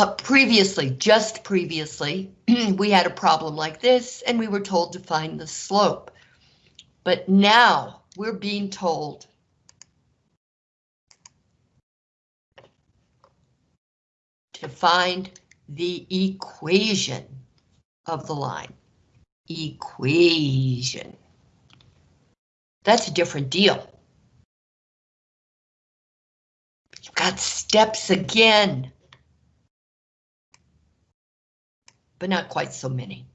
Uh, previously, just previously, we had a problem like this and we were told to find the slope. But now we're being told to find the equation of the line. Equation. That's a different deal. You've got steps again. But not quite so many.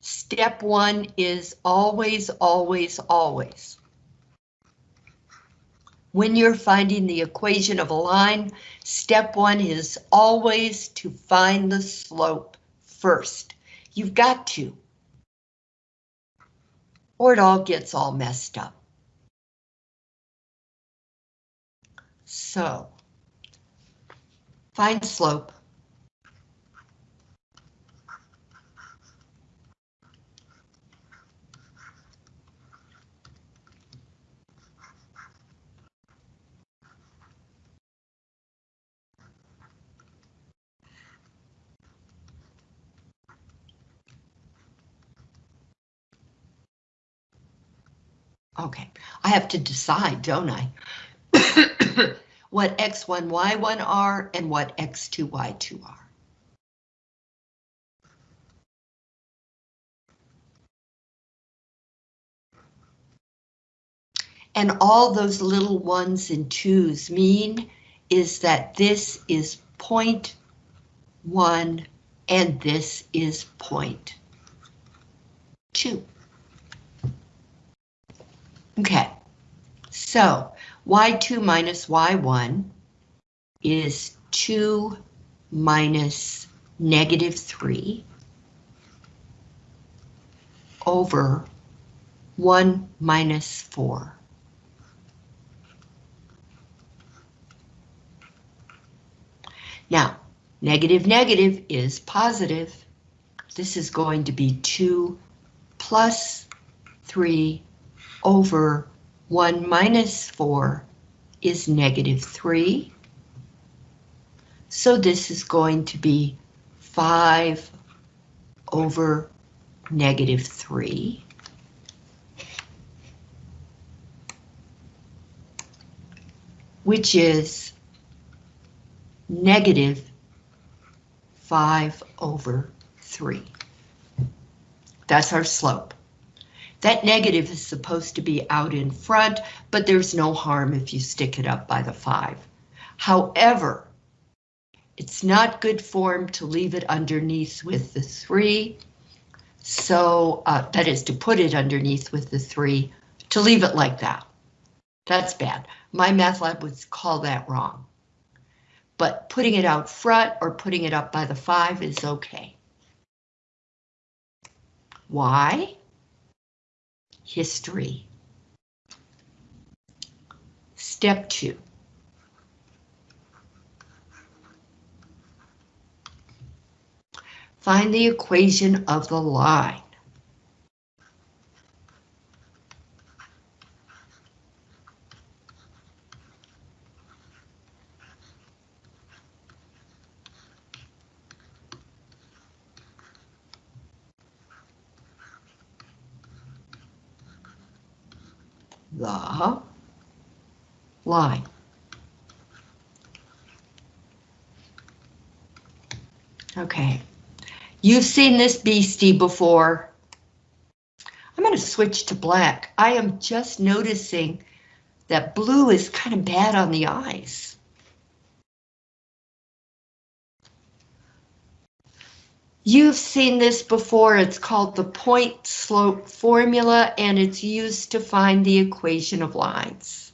Step one is always, always, always when you're finding the equation of a line, step one is always to find the slope first. You've got to. Or it all gets all messed up. So, find slope. Okay, I have to decide, don't I? what x1, y1 are and what x2, y2 are. And all those little ones and twos mean is that this is point one and this is point two. Okay, so y2 minus y1 is 2 minus negative 3 over 1 minus 4. Now, negative negative is positive. This is going to be 2 plus 3 over 1 minus 4 is negative 3. So this is going to be 5 over negative 3. Which is negative 5 over 3. That's our slope. That negative is supposed to be out in front, but there's no harm if you stick it up by the 5. However, it's not good form to leave it underneath with the 3. So uh, that is to put it underneath with the 3, to leave it like that. That's bad. MyMathLab would call that wrong. But putting it out front or putting it up by the 5 is okay. Why? History. Step two. Find the equation of the line. The line. Okay, you've seen this beastie before. I'm going to switch to black. I am just noticing that blue is kind of bad on the eyes. You've seen this before, it's called the point slope formula and it's used to find the equation of lines.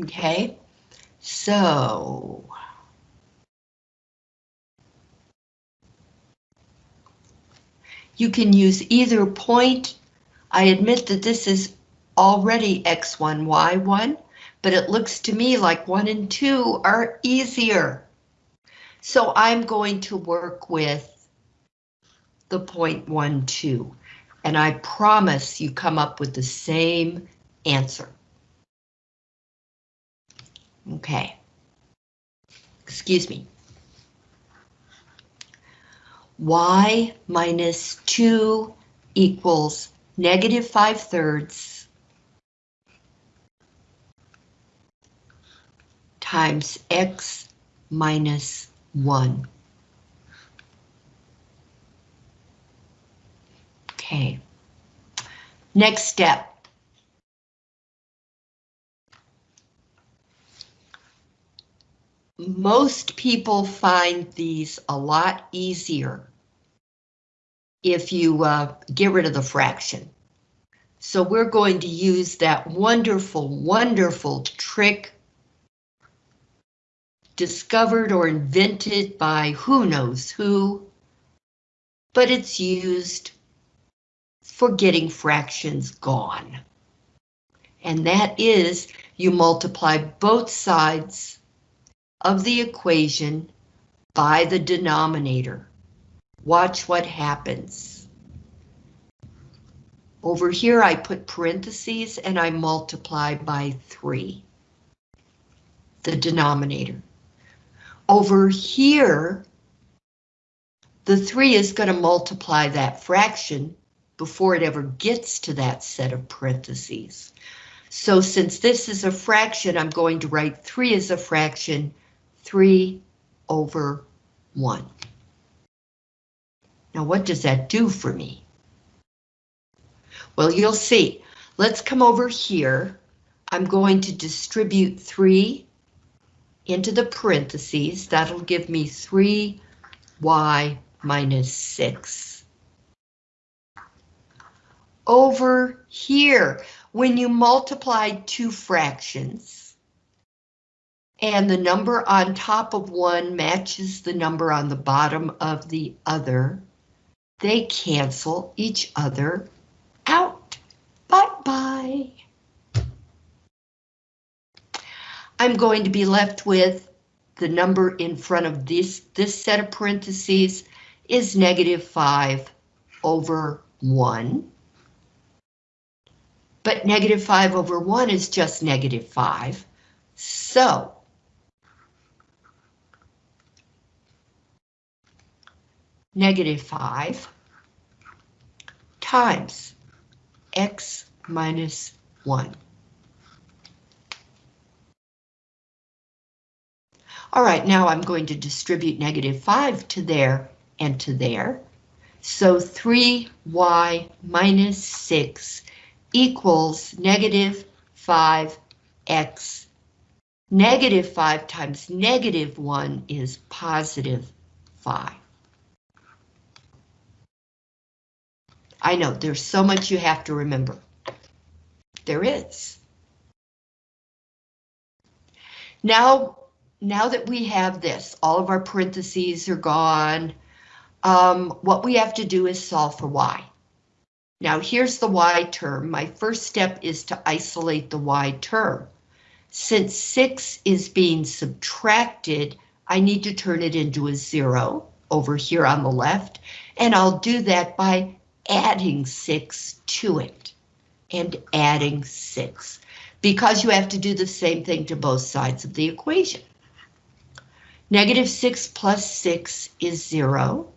Okay, so You can use either point. I admit that this is already x1, y1, but it looks to me like 1 and 2 are easier. So I'm going to work with the point 1, 2, and I promise you come up with the same answer. Okay. Excuse me. y minus 2 equals negative 5 thirds times x minus 1. Okay. Next step. Most people find these a lot easier if you uh, get rid of the fraction. So we're going to use that wonderful, wonderful trick discovered or invented by who knows who, but it's used for getting fractions gone. And that is you multiply both sides of the equation by the denominator. Watch what happens. Over here I put parentheses and I multiply by 3. The denominator. Over here, the 3 is going to multiply that fraction before it ever gets to that set of parentheses. So since this is a fraction, I'm going to write 3 as a fraction 3 over 1. Now what does that do for me? Well, you'll see. Let's come over here. I'm going to distribute 3 into the parentheses. That'll give me 3y minus 6. Over here, when you multiply two fractions, and the number on top of one matches the number on the bottom of the other, they cancel each other out. Bye-bye. I'm going to be left with the number in front of this, this set of parentheses is negative 5 over 1. But negative 5 over 1 is just negative 5. So negative 5 times x minus 1. All right, now I'm going to distribute negative 5 to there and to there. So 3y minus 6 equals negative 5x. Negative 5 times negative 1 is positive 5. I know there's so much you have to remember. There is. Now, now that we have this, all of our parentheses are gone. Um, what we have to do is solve for y. Now here's the y term. My first step is to isolate the y term. Since 6 is being subtracted, I need to turn it into a 0 over here on the left, and I'll do that by adding 6 to it and adding 6 because you have to do the same thing to both sides of the equation. Negative 6 plus 6 is 0.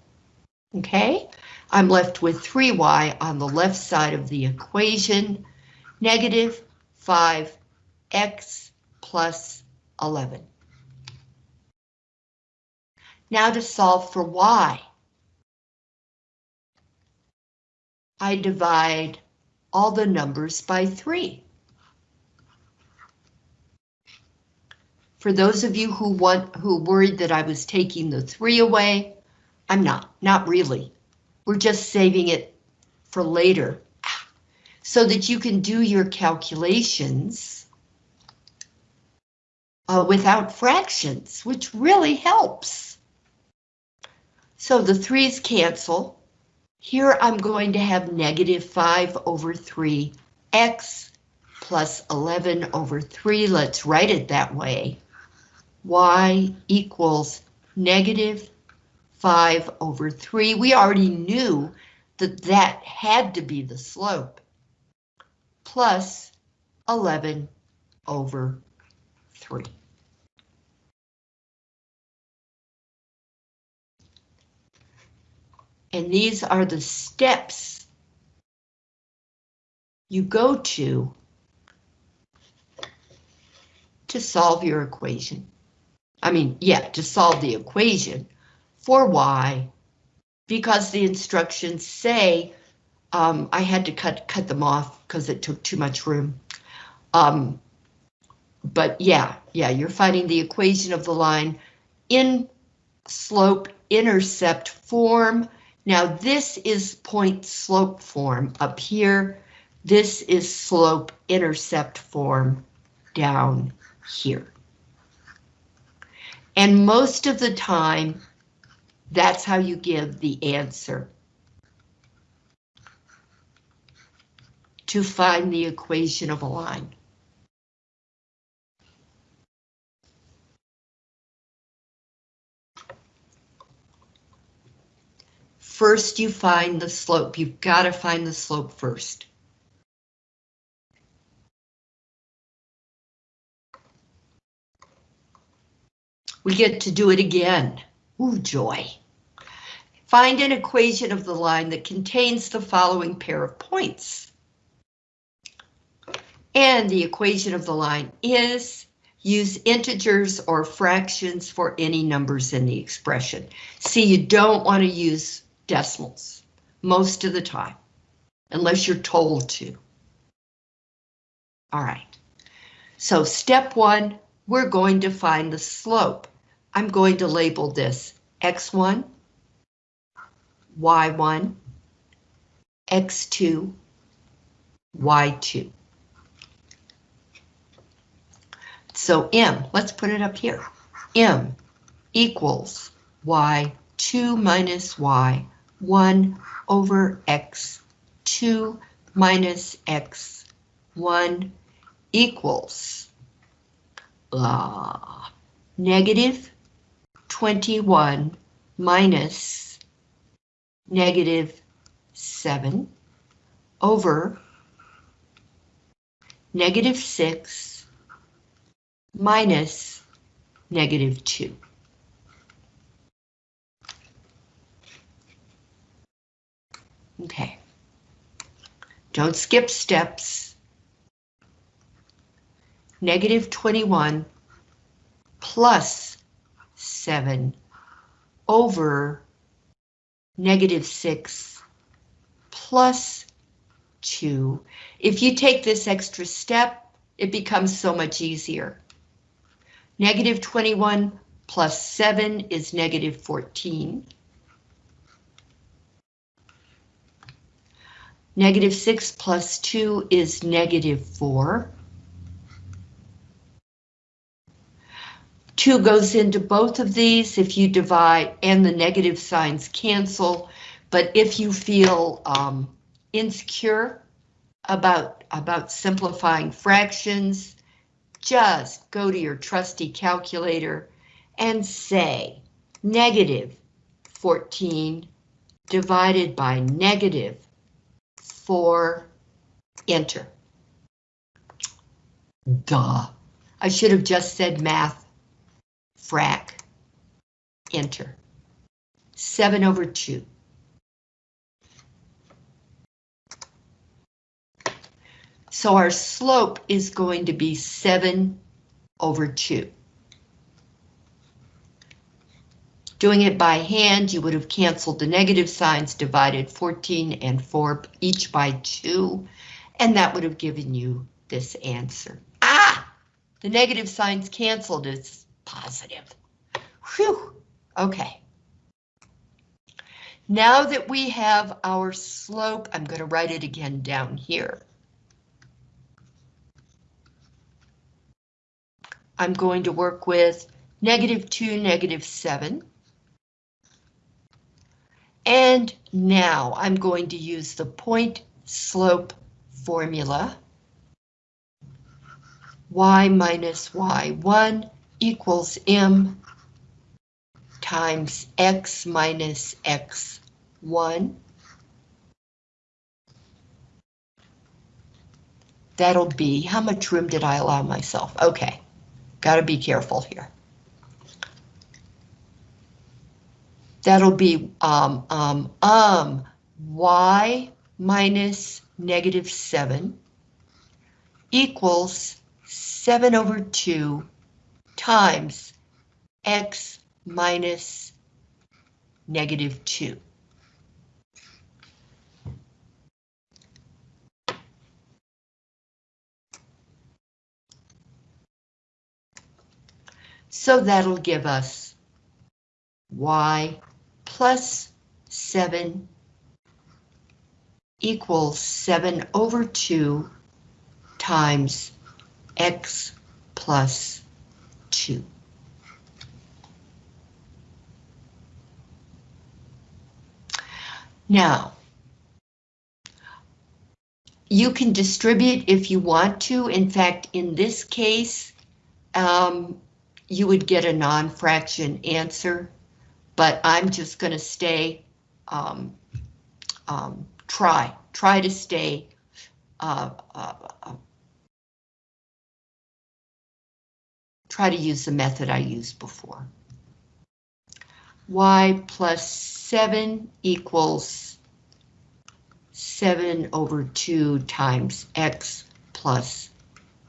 Okay, I'm left with 3y on the left side of the equation, negative 5x plus 11. Now to solve for y. I divide all the numbers by 3. For those of you who want who worried that I was taking the 3 away, I'm not, not really. We're just saving it for later so that you can do your calculations uh, without fractions, which really helps. So the 3's cancel, Here I'm going to have negative 5 over 3 x plus 11 over 3. Let's write it that way. y equals negative 5 over 3. We already knew that that had to be the slope. Plus 11 over 3. And these are the steps you go to to solve your equation. I mean, yeah, to solve the equation for y, because the instructions say um, I had to cut cut them off because it took too much room. Um, but yeah, yeah, you're finding the equation of the line in slope intercept form. Now this is point slope form up here. This is slope intercept form down here. And most of the time, that's how you give the answer. To find the equation of a line. First, you find the slope. You've got to find the slope first. We get to do it again. Ooh, joy. Find an equation of the line that contains the following pair of points. And the equation of the line is use integers or fractions for any numbers in the expression. See, you don't want to use decimals most of the time, unless you're told to. All right, so step one, we're going to find the slope. I'm going to label this x1, y1, x2, y2. So m, let's put it up here. m equals y2 minus y 1 over x 2 minus x 1 equals uh, negative 21 minus negative 7 over negative 6 minus negative 2. Okay. Don't skip steps. Negative 21 plus 7 over negative 6 plus 2. If you take this extra step, it becomes so much easier. Negative 21 plus 7 is negative 14. Negative 6 plus 2 is negative 4. 2 goes into both of these if you divide and the negative signs cancel. But if you feel um, insecure about, about simplifying fractions, just go to your trusty calculator and say negative 14 divided by negative 4, enter. Duh. I should have just said math, frac, enter. 7 over 2. So our slope is going to be 7 over 2. Doing it by hand, you would have canceled the negative signs, divided 14 and 4 each by 2, and that would have given you this answer. Ah! The negative signs canceled, it's positive. Whew, okay. Now that we have our slope, I'm going to write it again down here. I'm going to work with negative 2, negative 7. And now I'm going to use the point slope formula. y minus y1 equals m times x minus x1. That'll be, how much room did I allow myself? Okay, gotta be careful here. That'll be um, um, um, y minus negative 7 equals 7 over 2 times x minus negative 2. So that'll give us y plus 7 equals 7 over 2 times x plus 2. Now, you can distribute if you want to. In fact, in this case, um, you would get a non-fraction answer, but I'm just going to stay, um, um, try, try to stay uh, uh, uh, try to use the method I used before. y plus 7 equals 7 over 2 times x plus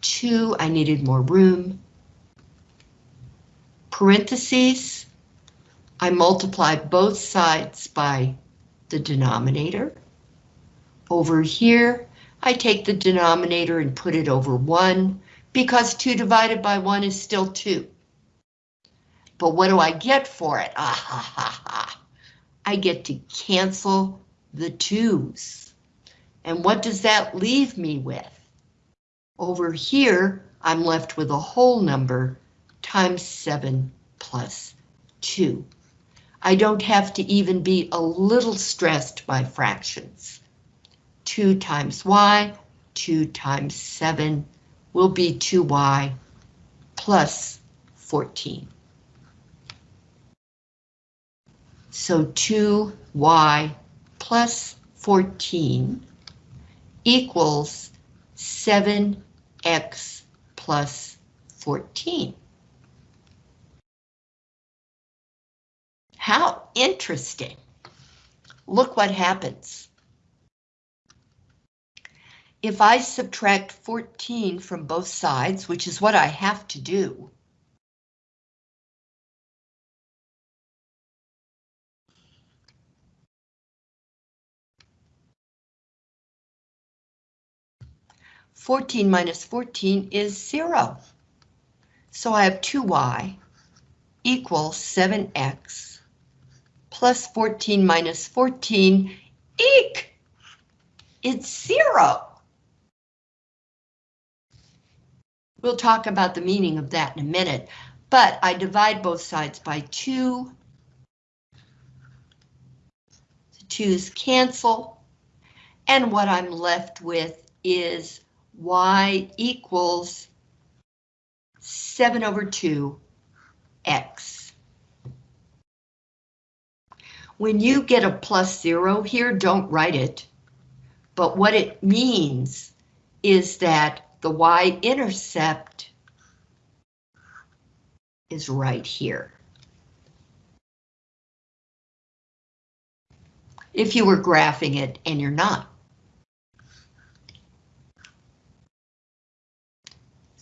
2. I needed more room. Parentheses, I multiply both sides by the denominator. Over here, I take the denominator and put it over 1, because 2 divided by 1 is still 2. But what do I get for it? Ah ha ha ha. I get to cancel the 2's. And what does that leave me with? Over here, I'm left with a whole number times 7 plus 2. I don't have to even be a little stressed by fractions. 2 times y, 2 times 7 will be 2y plus 14. So 2y plus 14 equals 7x plus 14. How interesting. Look what happens. If I subtract 14 from both sides, which is what I have to do, Fourteen minus fourteen is zero. So I have two y equals seven x plus fourteen minus fourteen, eek! It's zero. We'll talk about the meaning of that in a minute, but I divide both sides by 2. The 2's cancel, and what I'm left with is y equals 7 over 2 x. When you get a plus 0 here, don't write it, but what it means is that the y-intercept is right here. If you were graphing it and you're not.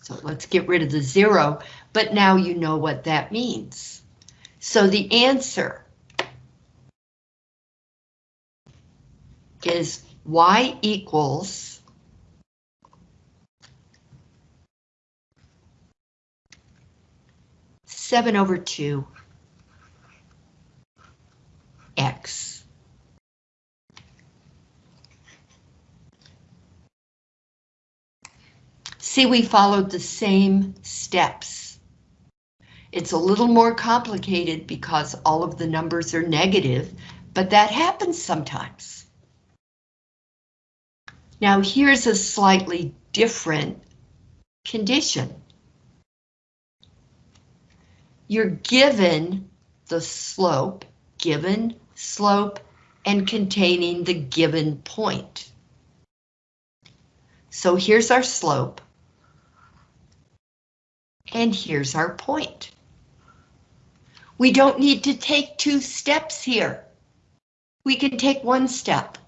So let's get rid of the zero, but now you know what that means. So the answer is y equals 7 over 2 x. See, we followed the same steps. It's a little more complicated because all of the numbers are negative, but that happens sometimes. Now here's a slightly different condition. You're given the slope, given slope, and containing the given point. So here's our slope. And here's our point. We don't need to take two steps here. We can take one step.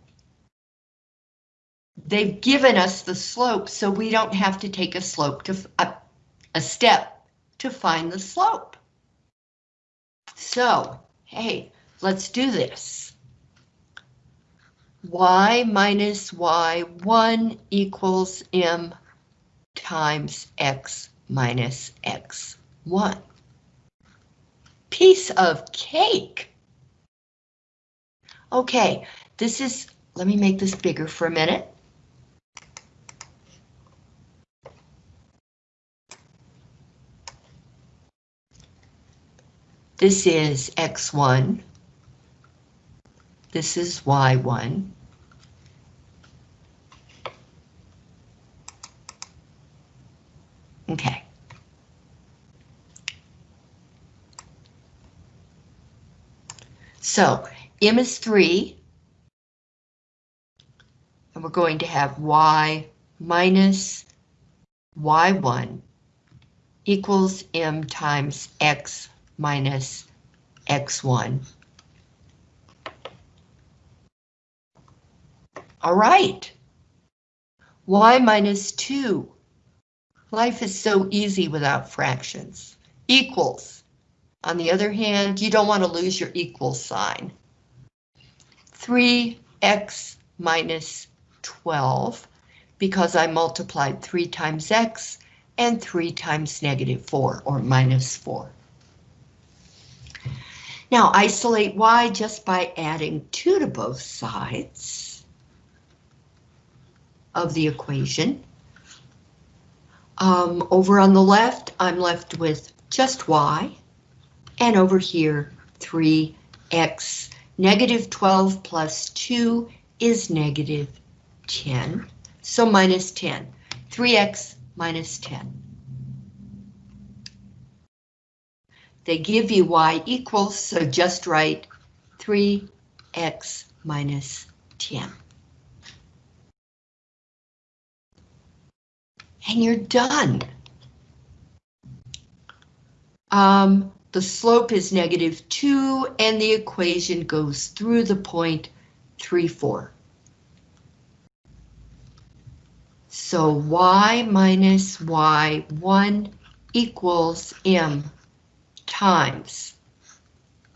They've given us the slope, so we don't have to take a slope to a, a step to find the slope. So, hey, let's do this. y minus y1 equals m times x minus x1. Piece of cake. Okay, this is, let me make this bigger for a minute. This is x1. This is y1. Okay. So m is 3, and we're going to have y minus y1 equals m times x minus x1. All right. y minus 2 Life is so easy without fractions. Equals. On the other hand, you don't want to lose your equal sign. 3x minus 12, because I multiplied 3 times x and 3 times negative 4, or minus 4. Now isolate y just by adding 2 to both sides of the equation. Um, over on the left, I'm left with just y, and over here, 3x. Negative 12 plus 2 is negative 10, so minus 10. 3x minus 10. They give you y equals, so just write 3x minus 10. and you're done. Um, the slope is negative 2, and the equation goes through the point 3, 4. So y minus y1 equals m times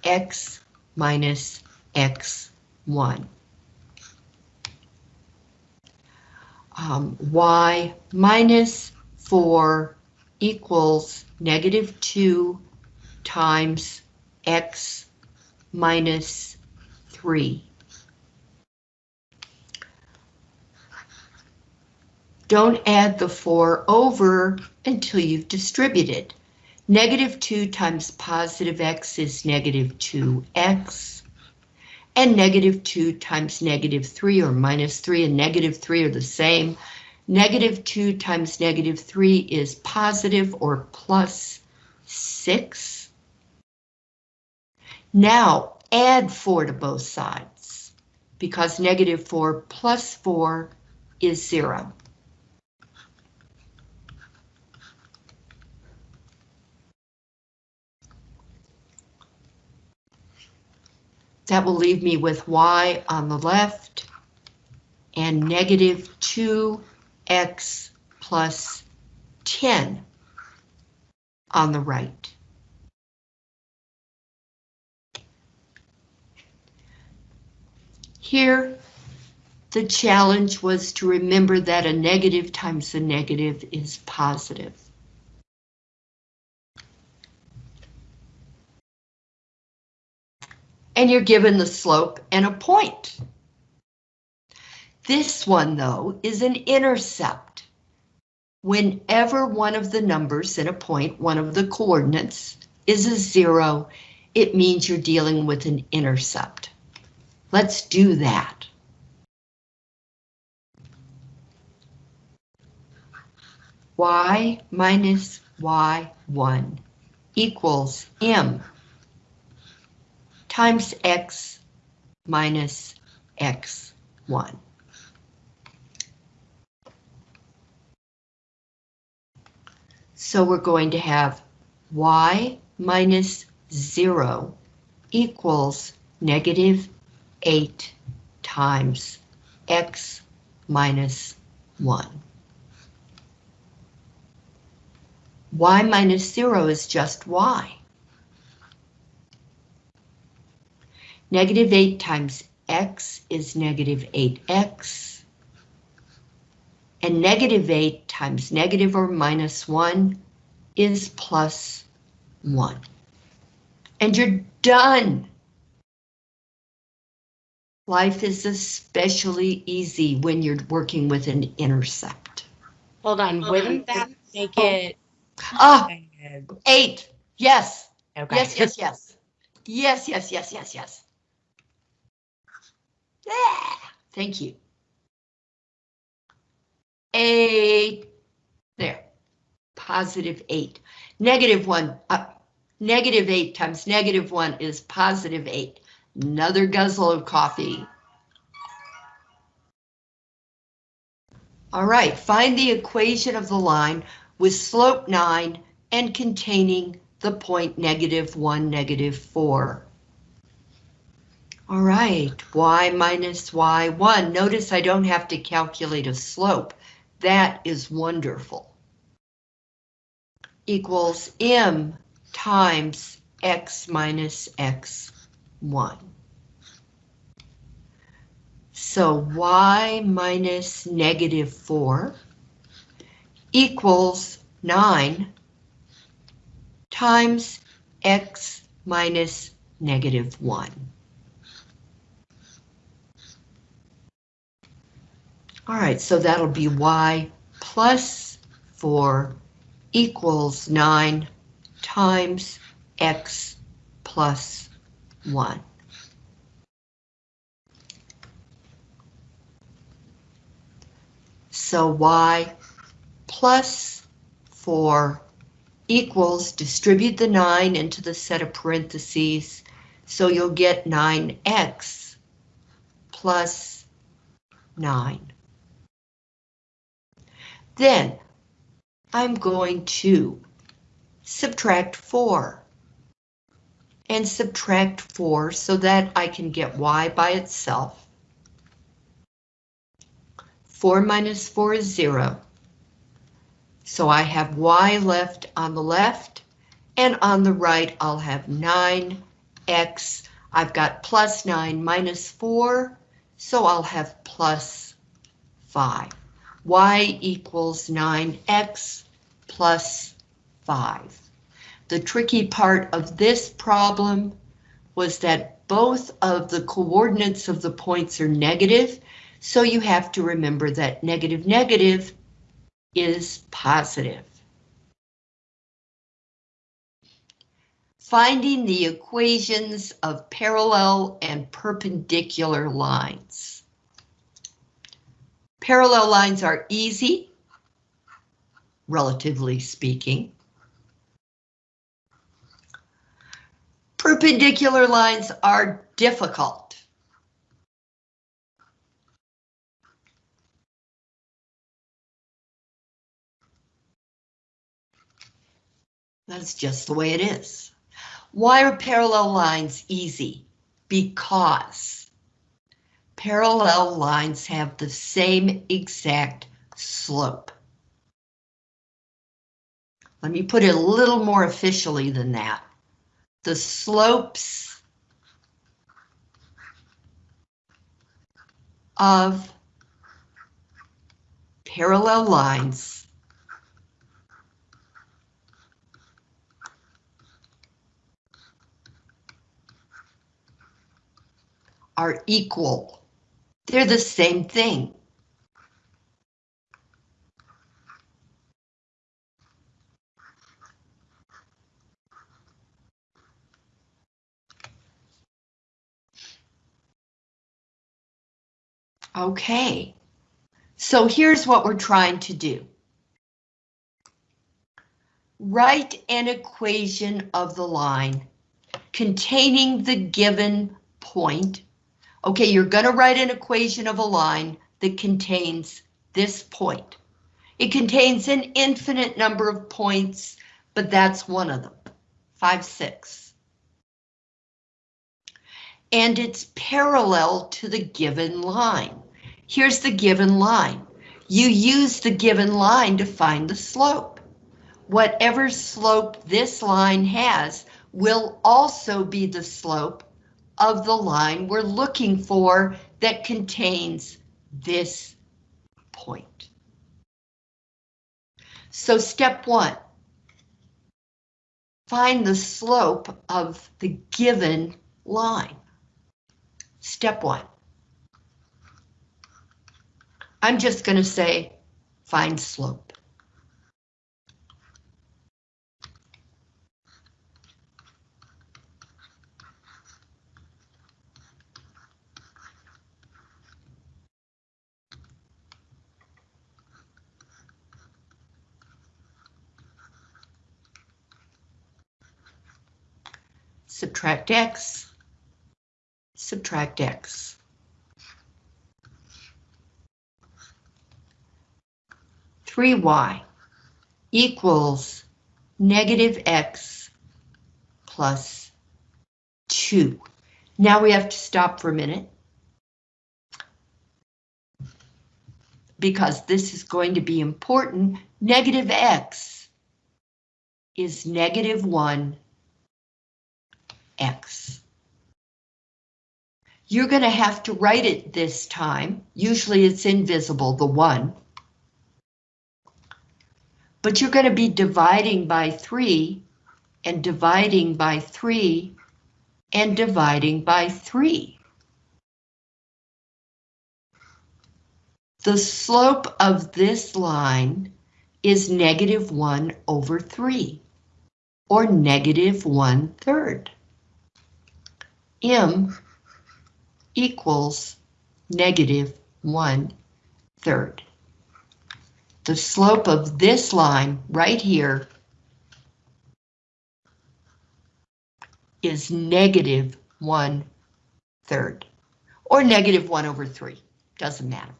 x minus x1. um, y minus 4 equals negative 2 times x minus 3. Don't add the 4 over until you've distributed. Negative 2 times positive x is negative 2x and negative 2 times negative 3 or minus 3 and negative 3 are the same. Negative 2 times negative 3 is positive or plus 6. Now add 4 to both sides because negative 4 plus 4 is 0. That will leave me with y on the left and negative 2x plus 10 on the right. Here, the challenge was to remember that a negative times a negative is positive. And you're given the slope and a point. This one, though, is an intercept. Whenever one of the numbers in a point, one of the coordinates, is a zero, it means you're dealing with an intercept. Let's do that. y minus y1 equals m times x minus x1. So we're going to have y minus 0 equals negative 8 times x minus 1. y minus 0 is just y. Negative 8 times x is negative 8x. And negative 8 times negative or minus 1 is plus 1. And you're done. Life is especially easy when you're working with an intercept. Hold on, wouldn't that make Oh. it? Ah, bad? eight. Yes, Okay. yes, yes, yes. Yes, yes, yes, yes, yes. Yeah, thank you. Eight. There. Positive eight. Negative one. Uh, negative eight times negative one is positive eight. Another guzzle of coffee. All right, find the equation of the line with slope 9 and containing the point negative 1, negative 4. All right, y minus y1. Notice I don't have to calculate a slope. That is wonderful. Equals m times x minus x1. So y minus negative 4 equals 9 times x minus negative 1. All right, so that'll be y plus 4 equals 9 times x plus 1. So y plus 4 equals, distribute the 9 into the set of parentheses, so you'll get 9x plus 9. Then I'm going to subtract 4 and subtract 4 so that I can get y by itself. 4 minus 4 is 0. So I have y left on the left, and on the right I'll have 9x. I've got plus 9 minus 4, so I'll have plus 5. Y equals 9x plus 5. The tricky part of this problem was that both of the coordinates of the points are negative, so you have to remember that negative negative is positive. Finding the equations of parallel and perpendicular lines. Parallel lines are easy, relatively speaking. Perpendicular lines are difficult. That's just the way it is. Why are parallel lines easy? Because parallel lines have the same exact slope. Let me put it a little more officially than that. The slopes of parallel lines are equal. They're the same thing. Okay, so here's what we're trying to do. Write an equation of the line containing the given point. Okay, you're going to write an equation of a line that contains this point. It contains an infinite number of points, but that's one of them, 5, 6. And it's parallel to the given line. Here's the given line. You use the given line to find the slope. Whatever slope this line has will also be the slope of the line we're looking for that contains this point. So step one, find the slope of the given line. Step one. I'm just going to say find slope. Subtract x, subtract x. Three y equals negative x plus two. Now we have to stop for a minute. Because this is going to be important. Negative x is negative one x. You're going to have to write it this time. Usually it's invisible, the 1. But you're going to be dividing by 3 and dividing by 3 and dividing by 3. The slope of this line is negative 1 over 3, or negative 1 third m equals negative one third. The slope of this line right here is negative one third, or negative one over three, doesn't matter.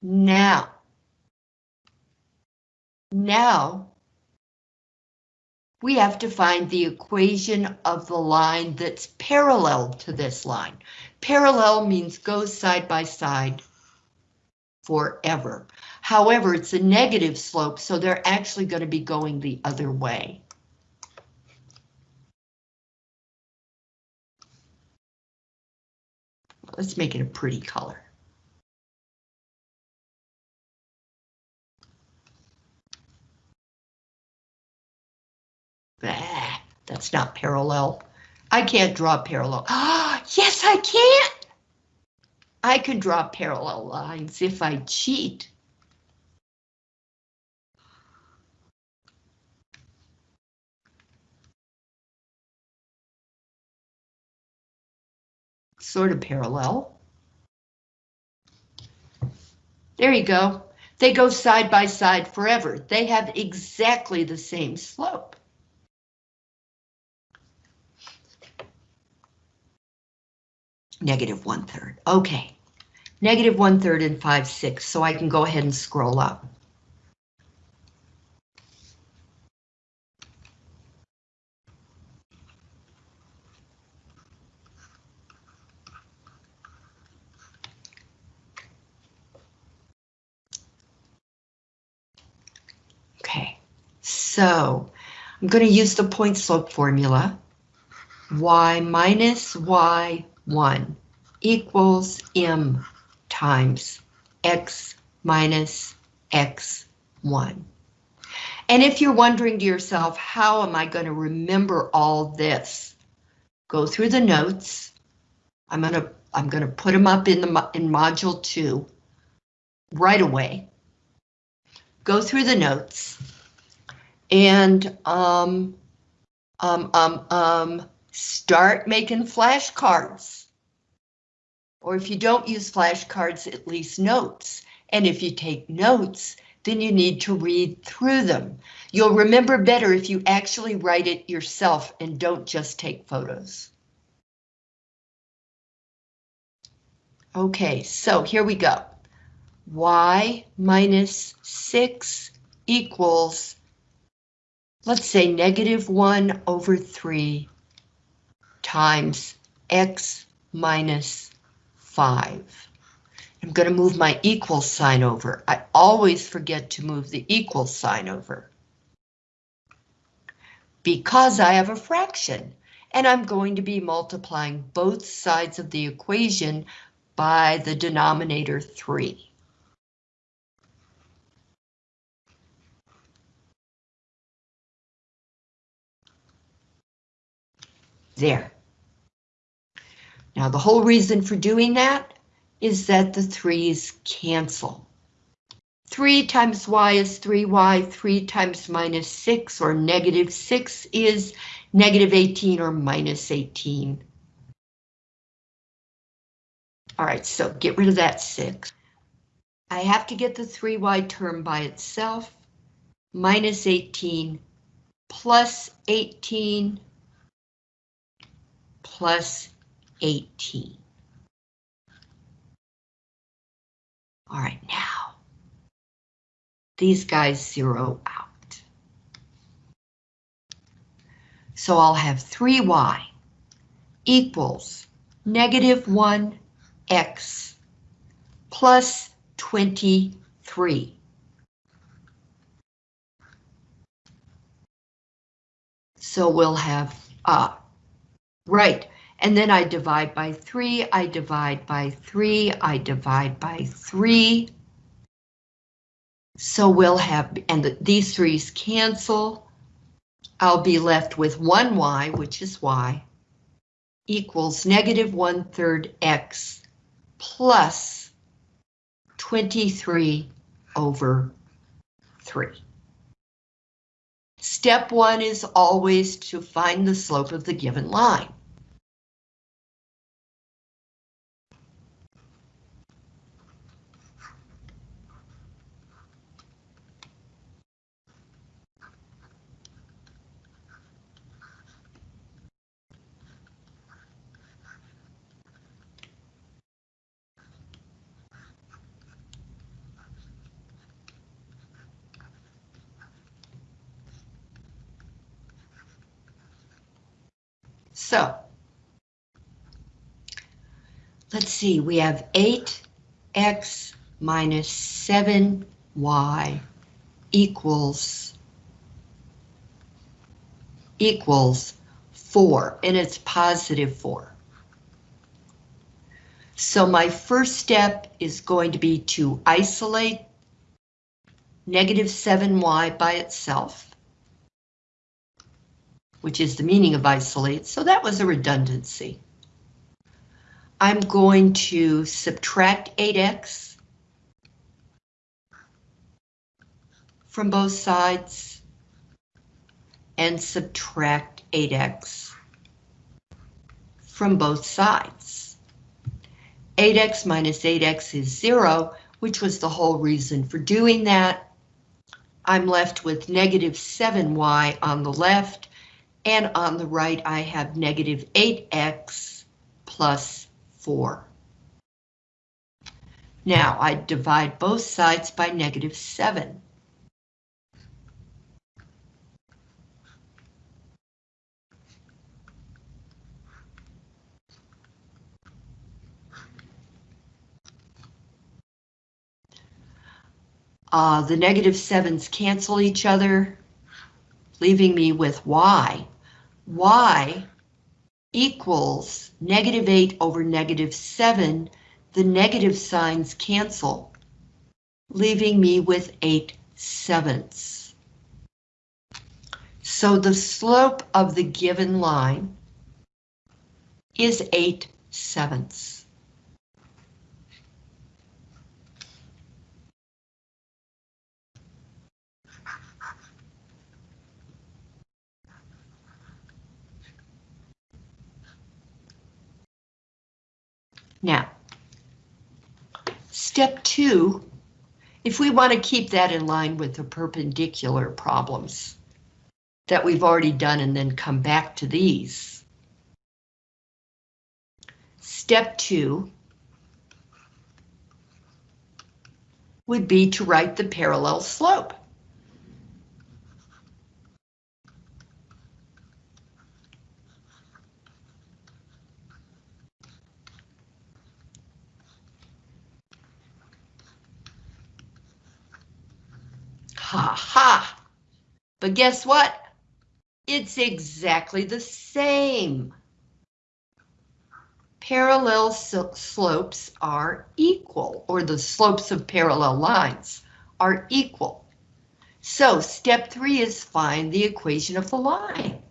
Now, now we have to find the equation of the line that's parallel to this line. Parallel means goes side by side forever. However, it's a negative slope, so they're actually going to be going the other way. Let's make it a pretty color. Bah, that's not parallel. I can't draw parallel. Ah, yes, I can. I can draw parallel lines if I cheat. Sort of parallel. There you go. They go side by side forever. They have exactly the same slope. Negative one third. Okay. Negative one third and five six, so I can go ahead and scroll up. Okay, so I'm going to use the point slope formula. y minus y 1 equals m times x minus x1. And if you're wondering to yourself, how am I going to remember all this? Go through the notes. I'm going to I'm going to put them up in the in module 2 right away. Go through the notes and um um um um start making flashcards. Or if you don't use flashcards, at least notes. And if you take notes, then you need to read through them. You'll remember better if you actually write it yourself and don't just take photos. Okay, so here we go. Y minus 6 equals, let's say negative 1 over 3 times x minus 5. I'm going to move my equal sign over. I always forget to move the equal sign over. Because I have a fraction, and I'm going to be multiplying both sides of the equation by the denominator 3. There. Now the whole reason for doing that is that the threes cancel. 3 times y is 3y, 3 times minus 6 or negative 6 is negative 18 or minus 18. All right, so get rid of that 6. I have to get the 3y term by itself, minus 18 plus 18 plus 18. All right, now, these guys zero out. So I'll have 3y equals negative 1x plus 23. So we'll have, uh, right, and then I divide by 3, I divide by 3, I divide by 3. So we'll have, and the, these 3's cancel. I'll be left with 1y, which is y, equals negative 1 third x plus 23 over 3. Step 1 is always to find the slope of the given line. So, let's see, we have 8x minus 7y equals equals 4, and it's positive 4. So my first step is going to be to isolate negative 7y by itself which is the meaning of isolate, so that was a redundancy. I'm going to subtract 8x from both sides and subtract 8x from both sides. 8x minus 8x is 0, which was the whole reason for doing that. I'm left with negative 7y on the left and on the right, I have negative 8x plus 4. Now, I divide both sides by negative 7. Uh, the negative 7s cancel each other, leaving me with y y equals negative 8 over negative 7, the negative signs cancel, leaving me with 8 sevenths. So the slope of the given line is 8 sevenths. Now, Step two, if we want to keep that in line with the perpendicular problems that we've already done and then come back to these. Step two would be to write the parallel slope. Ha ha! But guess what? It's exactly the same. Parallel slopes are equal, or the slopes of parallel lines are equal. So step three is find the equation of the line.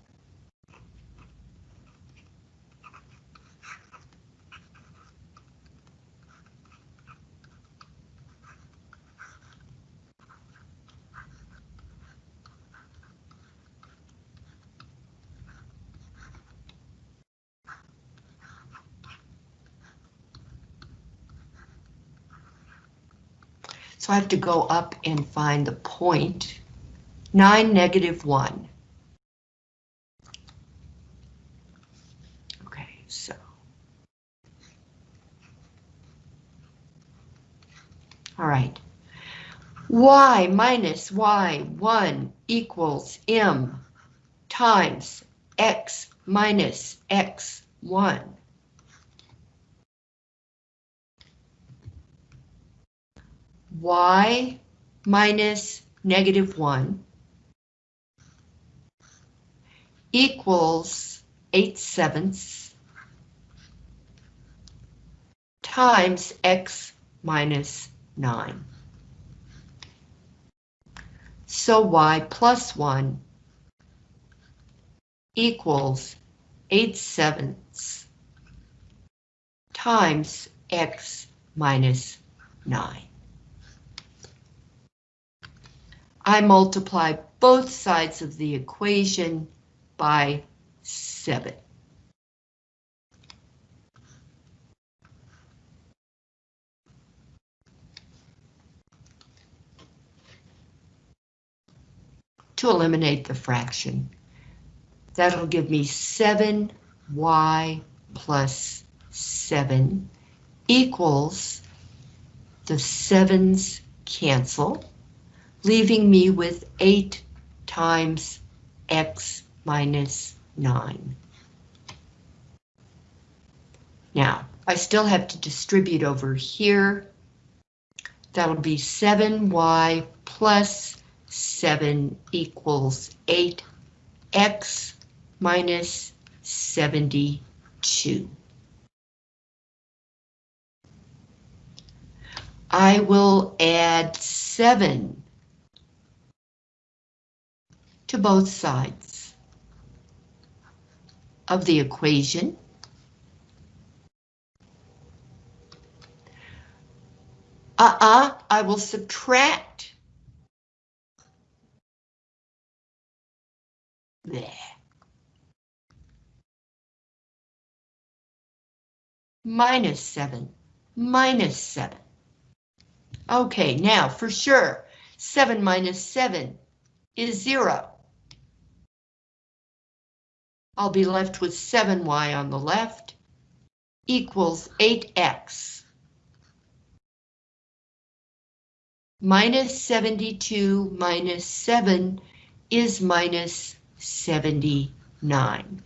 So I have to go up and find the point. 9, negative 1. Okay, so. All right. Y minus Y1 equals M times X minus X1. Y minus negative 1 equals 8 sevenths times x minus 9. So y plus 1 equals 8 sevenths times x minus 9. I multiply both sides of the equation by 7. To eliminate the fraction. That'll give me 7y plus 7 equals the 7's cancel leaving me with 8 times x minus 9. Now, I still have to distribute over here. That'll be 7y plus 7 equals 8x minus 72. I will add 7 to both sides of the equation. Uh-uh, I will subtract. There. Minus 7, minus 7. Okay, now for sure, 7 minus 7 is 0. I'll be left with 7y on the left equals 8x. Minus 72 minus 7 is minus 79.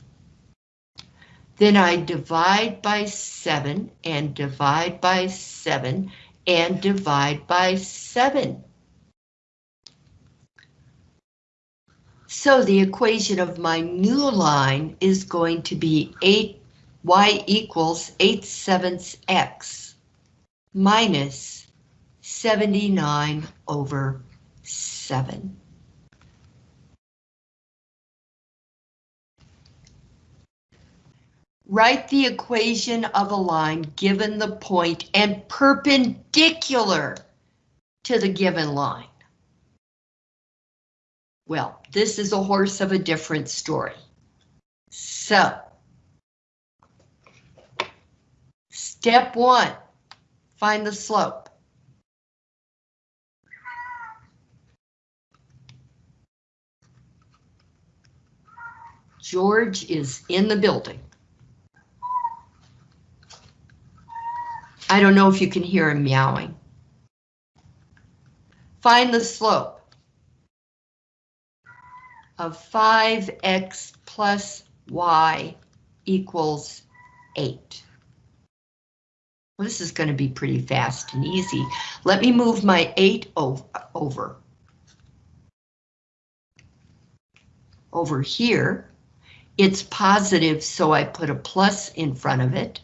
Then I divide by 7 and divide by 7 and divide by 7. So the equation of my new line is going to be 8 y equals 8 sevenths x minus 79 over 7. Write the equation of a line given the point and perpendicular to the given line. Well, this is a horse of a different story. So, step one, find the slope. George is in the building. I don't know if you can hear him meowing. Find the slope of 5x plus y equals 8. Well, this is going to be pretty fast and easy. Let me move my 8 over. Over here, it's positive, so I put a plus in front of it.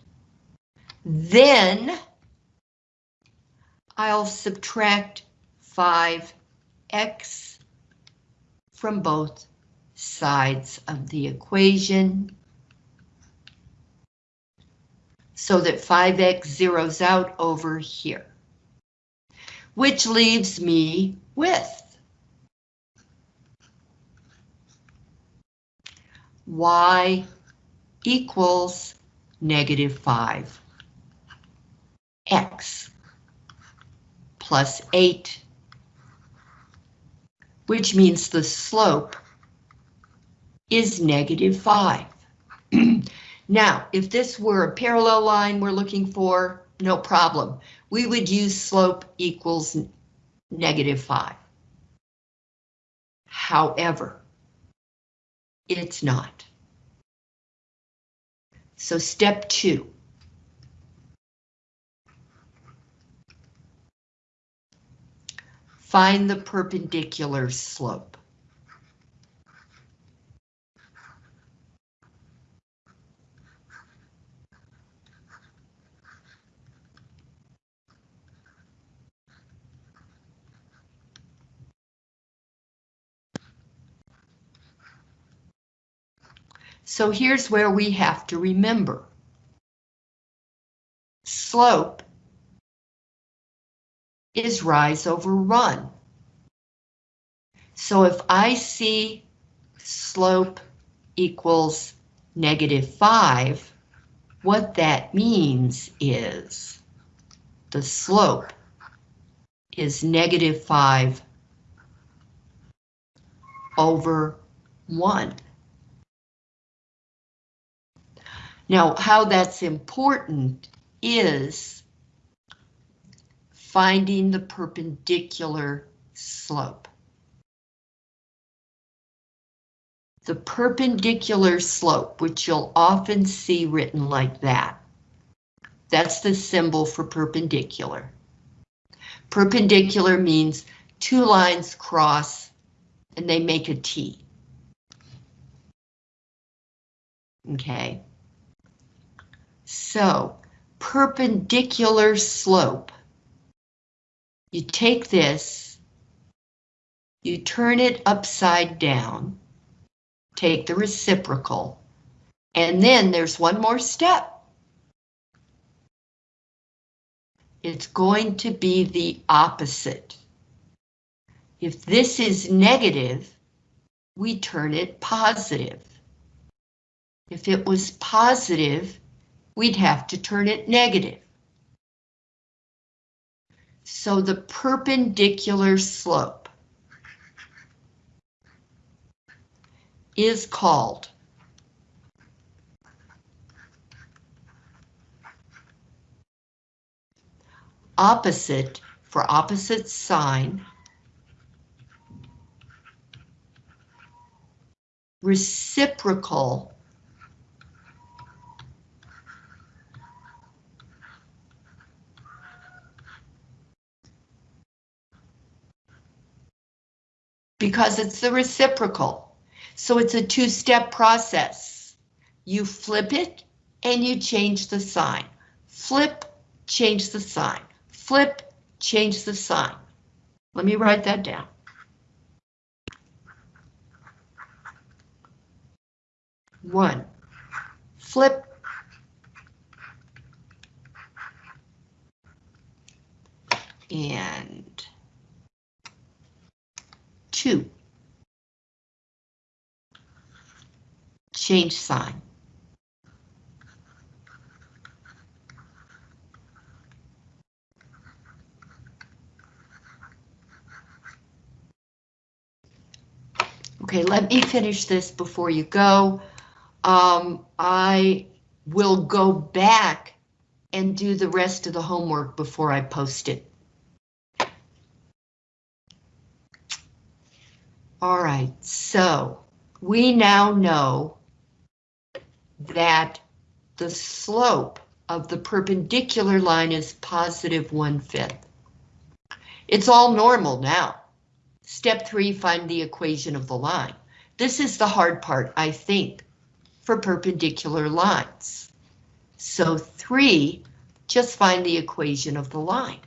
Then I'll subtract 5x from both sides of the equation so that 5x zeroes out over here, which leaves me with y equals negative 5 x plus 8, which means the slope is negative 5. now, if this were a parallel line we're looking for, no problem. We would use slope equals negative 5. However, it's not. So step two. Find the perpendicular slope. So here's where we have to remember. Slope is rise over run. So if I see slope equals negative 5, what that means is the slope is negative 5 over 1. Now, how that's important is finding the perpendicular slope. The perpendicular slope, which you'll often see written like that. That's the symbol for perpendicular. Perpendicular means two lines cross and they make a T. Okay. So, perpendicular slope. You take this, you turn it upside down, take the reciprocal, and then there's one more step. It's going to be the opposite. If this is negative, we turn it positive. If it was positive, we'd have to turn it negative. So the perpendicular slope is called opposite for opposite sign reciprocal because it's the reciprocal. So it's a two-step process. You flip it and you change the sign. Flip, change the sign. Flip, change the sign. Let me write that down. One, flip. And two. Change sign. Okay, let me finish this before you go. Um, I will go back and do the rest of the homework before I post it. All right, so we now know that the slope of the perpendicular line is positive one-fifth. It's all normal now. Step three, find the equation of the line. This is the hard part, I think, for perpendicular lines. So three, just find the equation of the line.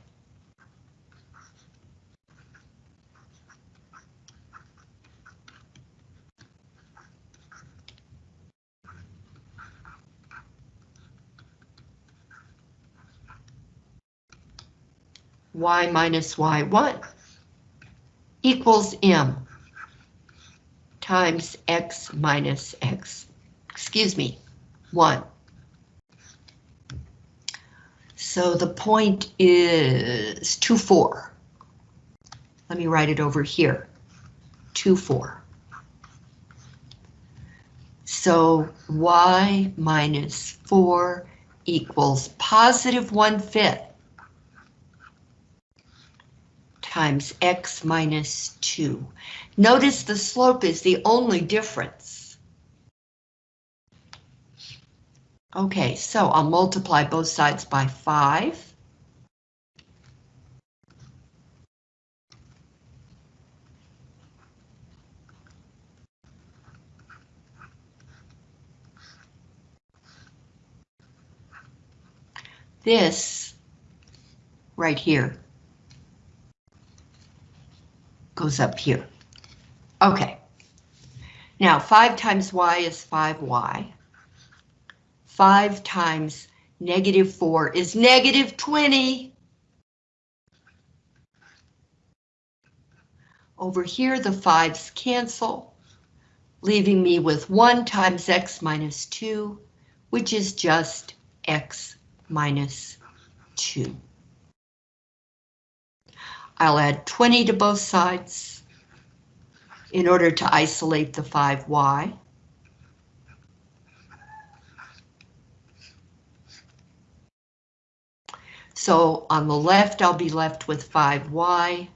Y minus y1 equals m times x minus x, excuse me, 1. So the point is 2, 4. Let me write it over here, 2, 4. So y minus 4 equals positive 1 fifth times x minus 2. Notice the slope is the only difference. Okay, so I'll multiply both sides by 5. This right here goes up here. Okay. Now 5 times y is 5y. 5 times negative 4 is negative 20. Over here the 5's cancel, leaving me with 1 times x minus 2, which is just x minus 2. I'll add 20 to both sides in order to isolate the 5y. So on the left, I'll be left with 5y,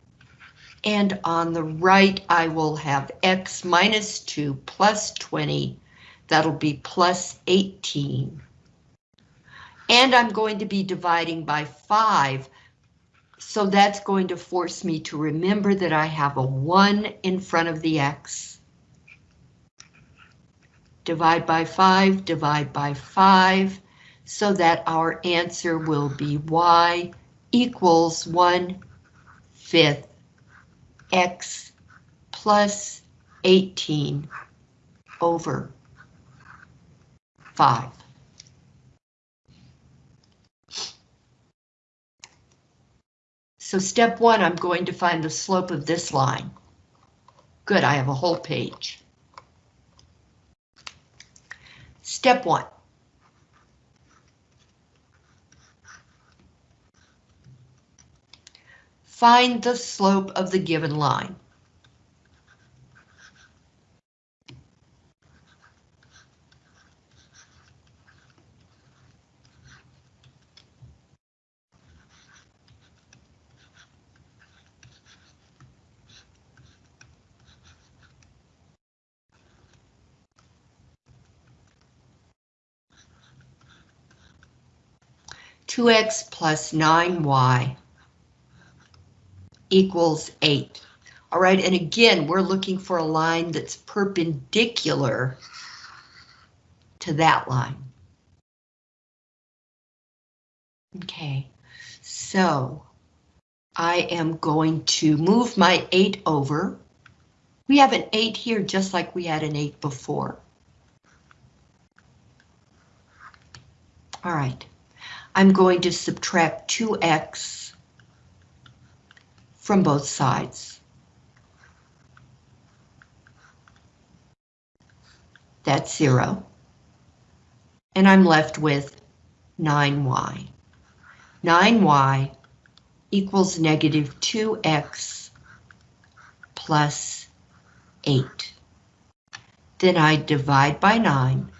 and on the right, I will have x minus 2 plus 20. That'll be plus 18. And I'm going to be dividing by 5 so that's going to force me to remember that I have a 1 in front of the x. Divide by 5, divide by 5, so that our answer will be y equals 1 fifth x plus 18 over 5. So step one, I'm going to find the slope of this line. Good, I have a whole page. Step one. Find the slope of the given line. Two X plus nine Y equals eight. All right, and again, we're looking for a line that's perpendicular to that line. Okay, so I am going to move my 8 over. We have an 8 here just like we had an 8 before. All right, I'm going to subtract 2x from both sides. That's 0. And I'm left with 9y. 9y equals negative 2x plus 8. then I divide by 9,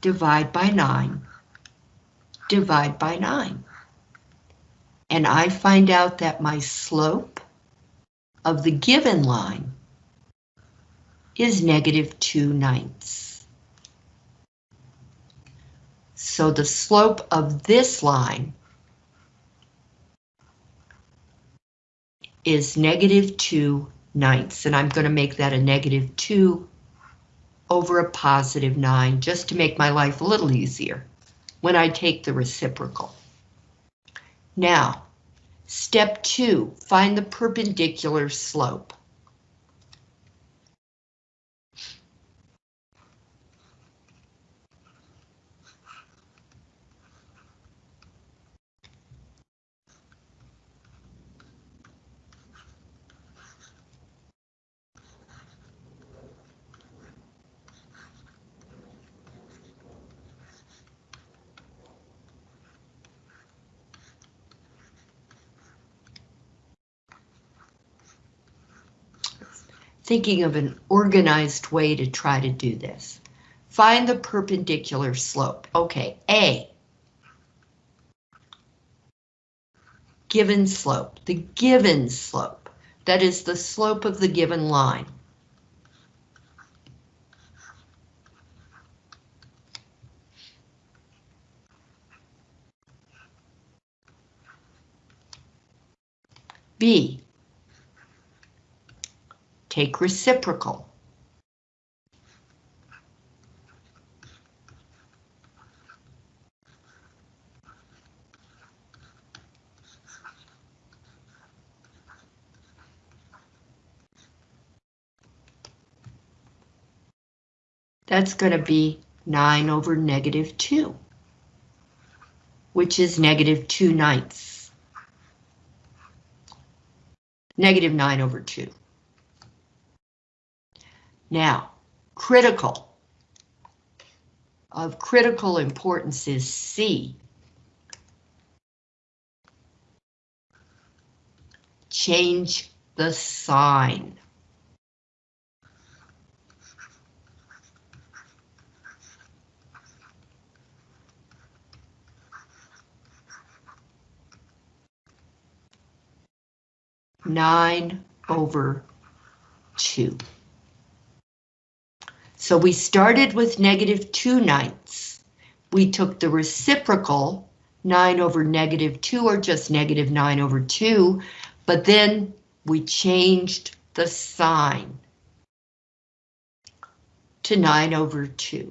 divide by 9, divide by 9. And I find out that my slope of the given line is negative 2 ninths. So the slope of this line is negative 2 ninths, and I'm going to make that a negative 2 over a positive 9, just to make my life a little easier when I take the reciprocal. Now, step 2, find the perpendicular slope. Thinking of an organized way to try to do this. Find the perpendicular slope. Okay, A. Given slope, the given slope. That is the slope of the given line. B, Take reciprocal. That's going to be 9 over negative 2, which is negative 2 ninths. Negative 9 over 2. Now, critical. Of critical importance is C. Change the sign. Nine over two. So we started with negative 2 ninths. We took the reciprocal, 9 over negative 2, or just negative 9 over 2, but then we changed the sign to 9 over 2.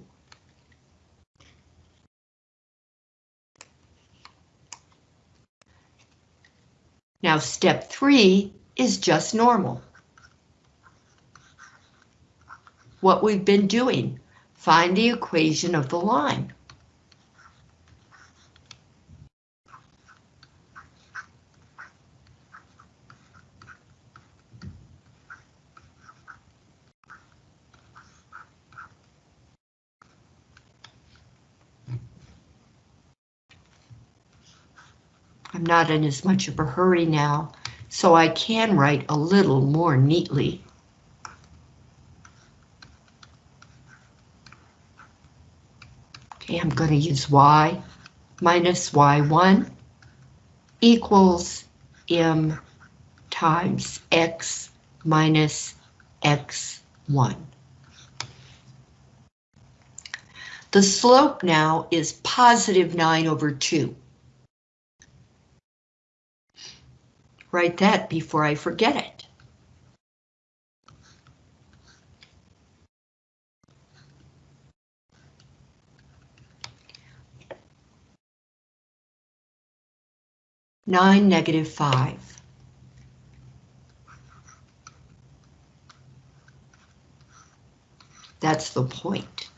Now step 3 is just normal. What we've been doing. Find the equation of the line. I'm not in as much of a hurry now, so I can write a little more neatly. I'm going to use y minus y1 equals m times x minus x1. The slope now is positive 9 over 2. Write that before I forget it. 9, negative 5. That's the point.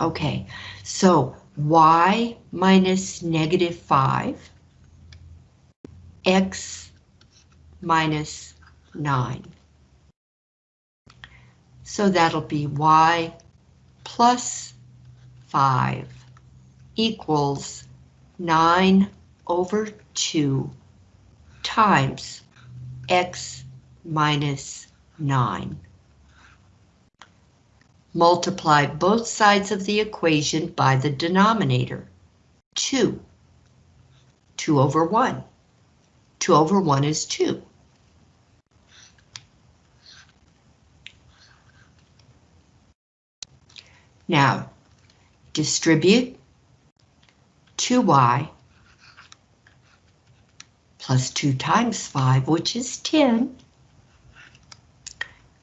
Okay, so y minus negative 5, x minus 9. So that'll be y plus 5 equals 9 over 2 times x minus 9. multiply both sides of the equation by the denominator. 2. 2 over 1. 2 over 1 is 2. Now, distribute 2y plus 2 times 5, which is 10,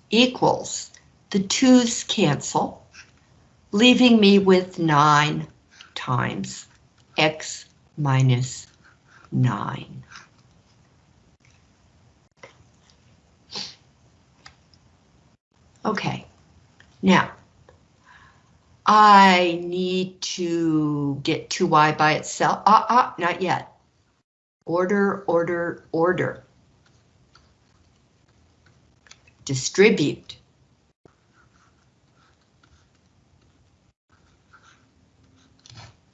equals the 2's cancel, leaving me with 9 times x minus 9. Okay, now, I need to get 2y by itself. Ah, ah, not yet. Order, order, order. Distribute.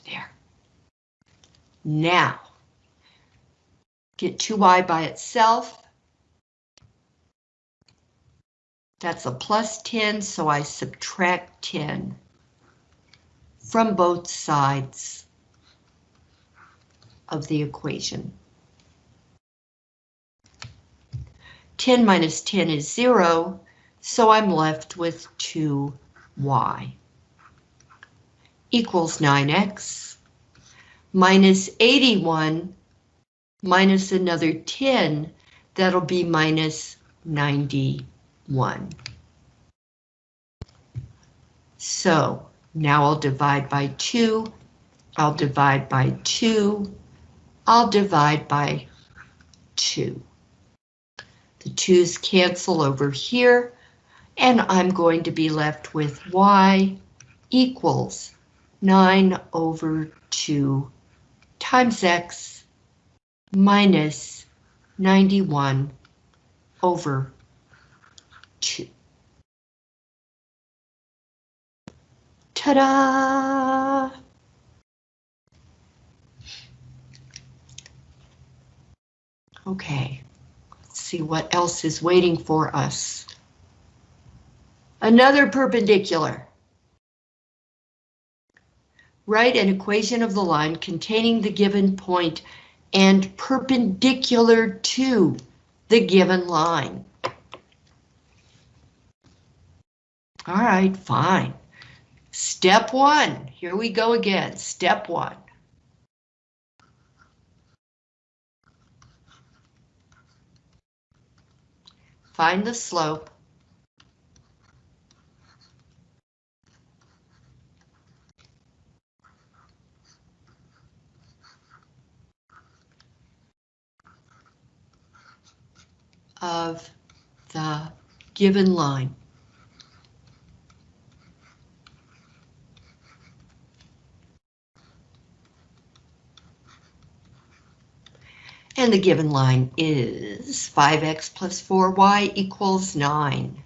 There. Now, get 2y by itself. That's a plus 10, so I subtract 10 from both sides of the equation. 10 minus 10 is 0, so I'm left with 2y equals 9x minus 81 minus another 10, that'll be minus 91. So now I'll divide by 2, I'll divide by 2, I'll divide by 2. The 2's cancel over here, and I'm going to be left with y equals 9 over 2 times x minus 91 over 2. Ta-da! Okay, let's see what else is waiting for us. Another perpendicular. Write an equation of the line containing the given point and perpendicular to the given line. All right, fine. Step one, here we go again, step one. Find the slope. of the given line. And the given line is 5x plus 4y equals 9.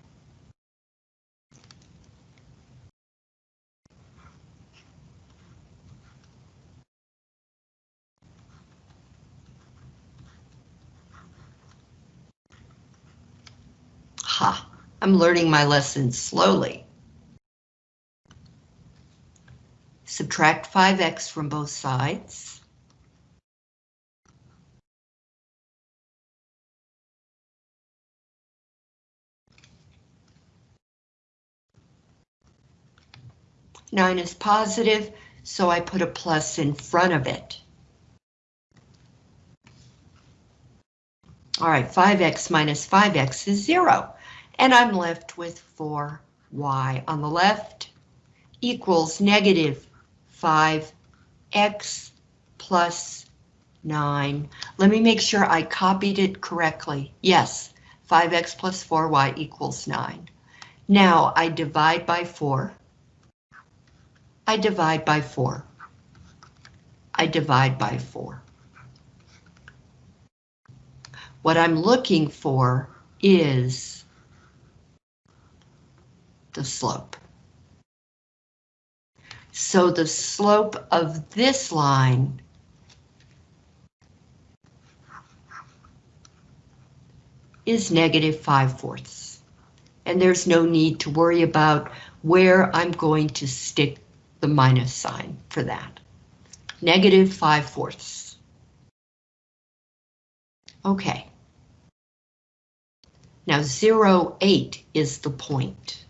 Ha, I'm learning my lesson slowly. Subtract 5x from both sides. Nine is positive, so I put a plus in front of it. All right, 5x minus 5x is 0, and I'm left with 4y on the left equals negative 5x plus 9. Let me make sure I copied it correctly. Yes, 5x plus 4y equals 9. Now I divide by 4. I divide by 4. I divide by 4. What I'm looking for is the slope. So the slope of this line is negative 5 fourths. and there's no need to worry about where I'm going to stick the minus sign for that. Negative 5 fourths. Okay. Now 0, 8 is the point.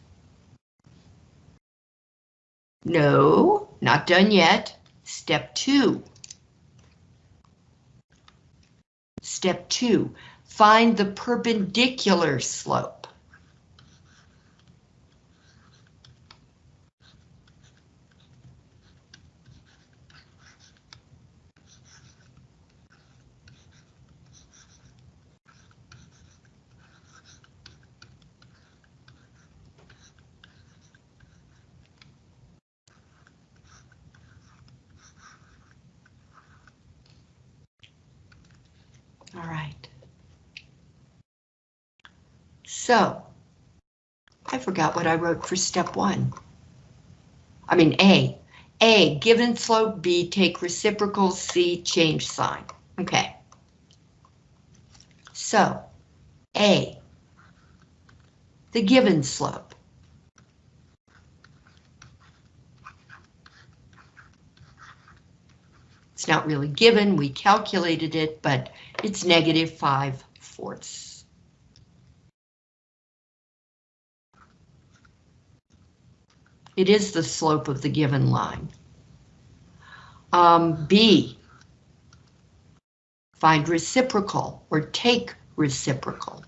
No, not done yet. Step 2. Step 2, find the perpendicular slope. All right. So, I forgot what I wrote for step one. I mean, A. A, given slope B, take reciprocal C, change sign. Okay. So, A, the given slope. It's not really given, we calculated it, but it's negative 5 fourths. It is the slope of the given line. Um, B, find reciprocal or take reciprocal.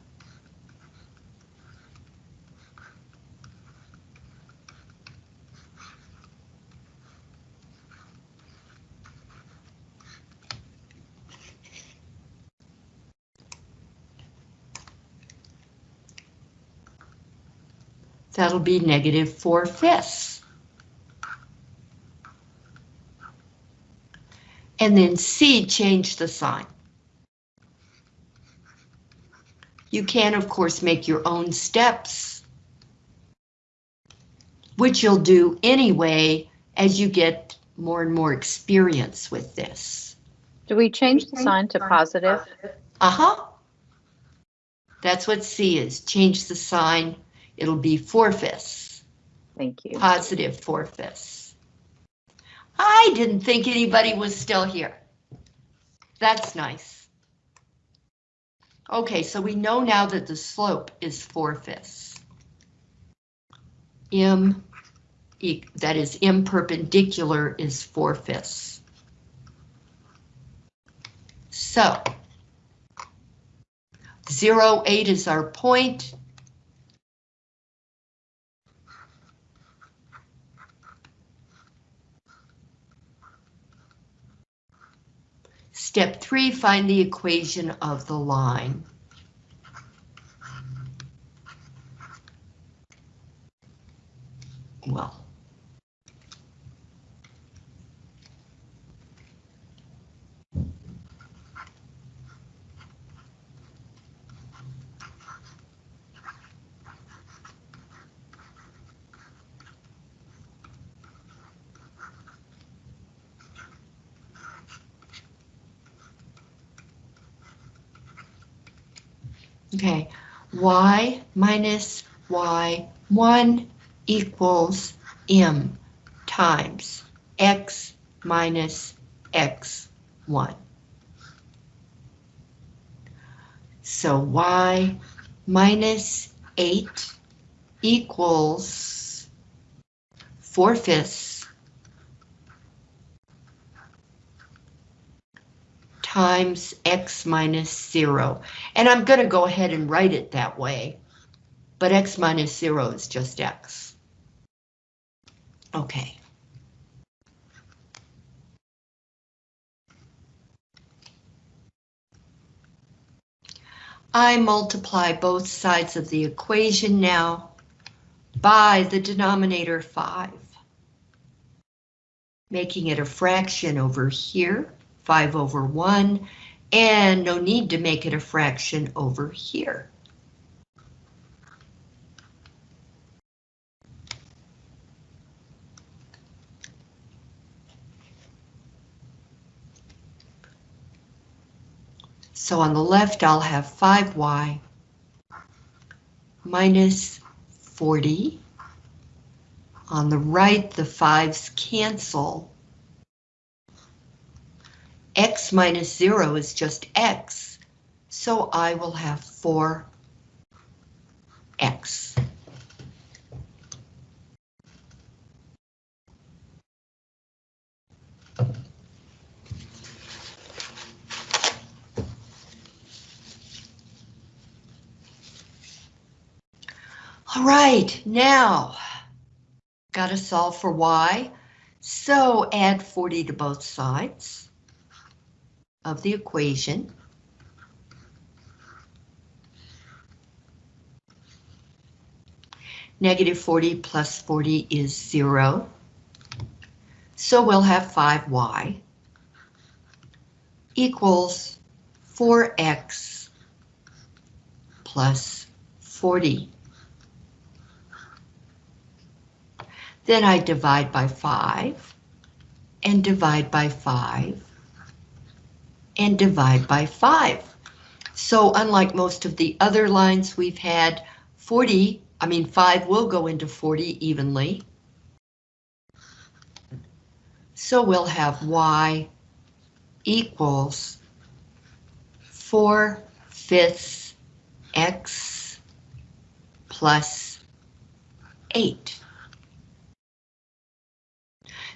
That'll be negative 4 fifths. And then C, change the sign. You can, of course, make your own steps, which you'll do anyway as you get more and more experience with this. Do we change the sign to positive? Uh-huh. That's what C is. Change the sign. It'll be 4 fifths. Thank you. Positive 4 fifths. I didn't think anybody was still here. That's nice. Okay, so we know now that the slope is 4 fifths. M, that is M perpendicular is 4 fifths. So, 0, 8 is our point. Step three, find the equation of the line. Well. Okay, y minus y1 equals m times x minus x1. So y minus 8 equals 4 fifths times x minus 0. And I'm going to go ahead and write it that way, but x minus 0 is just x. Okay. I multiply both sides of the equation now by the denominator 5, making it a fraction over here. 5 over 1, and no need to make it a fraction over here. So on the left, I'll have 5y minus 40. On the right, the fives cancel. X minus zero is just X, so I will have four X. All right, now, gotta solve for y. So add 40 to both sides of the equation. Negative 40 plus 40 is zero. So we'll have 5y equals 4x plus 40. Then I divide by 5, and divide by 5, and divide by 5. So unlike most of the other lines we've had, 40, I mean 5 will go into 40 evenly. So we'll have y equals 4 fifths x plus 8.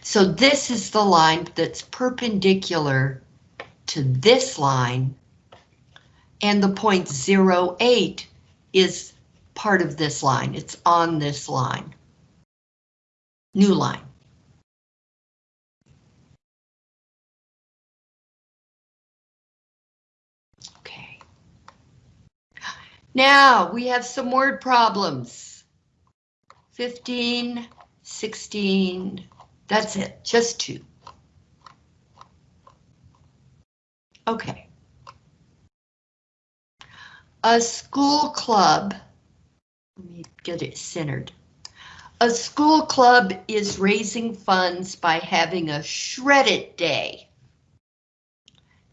So this is the line that's perpendicular to this line, and the point 08 is part of this line. It's on this line. New line. Okay. Now we have some word problems. 15, 16, that's it, just two. Okay. A school club, let me get it centered. A school club is raising funds by having a shred it day.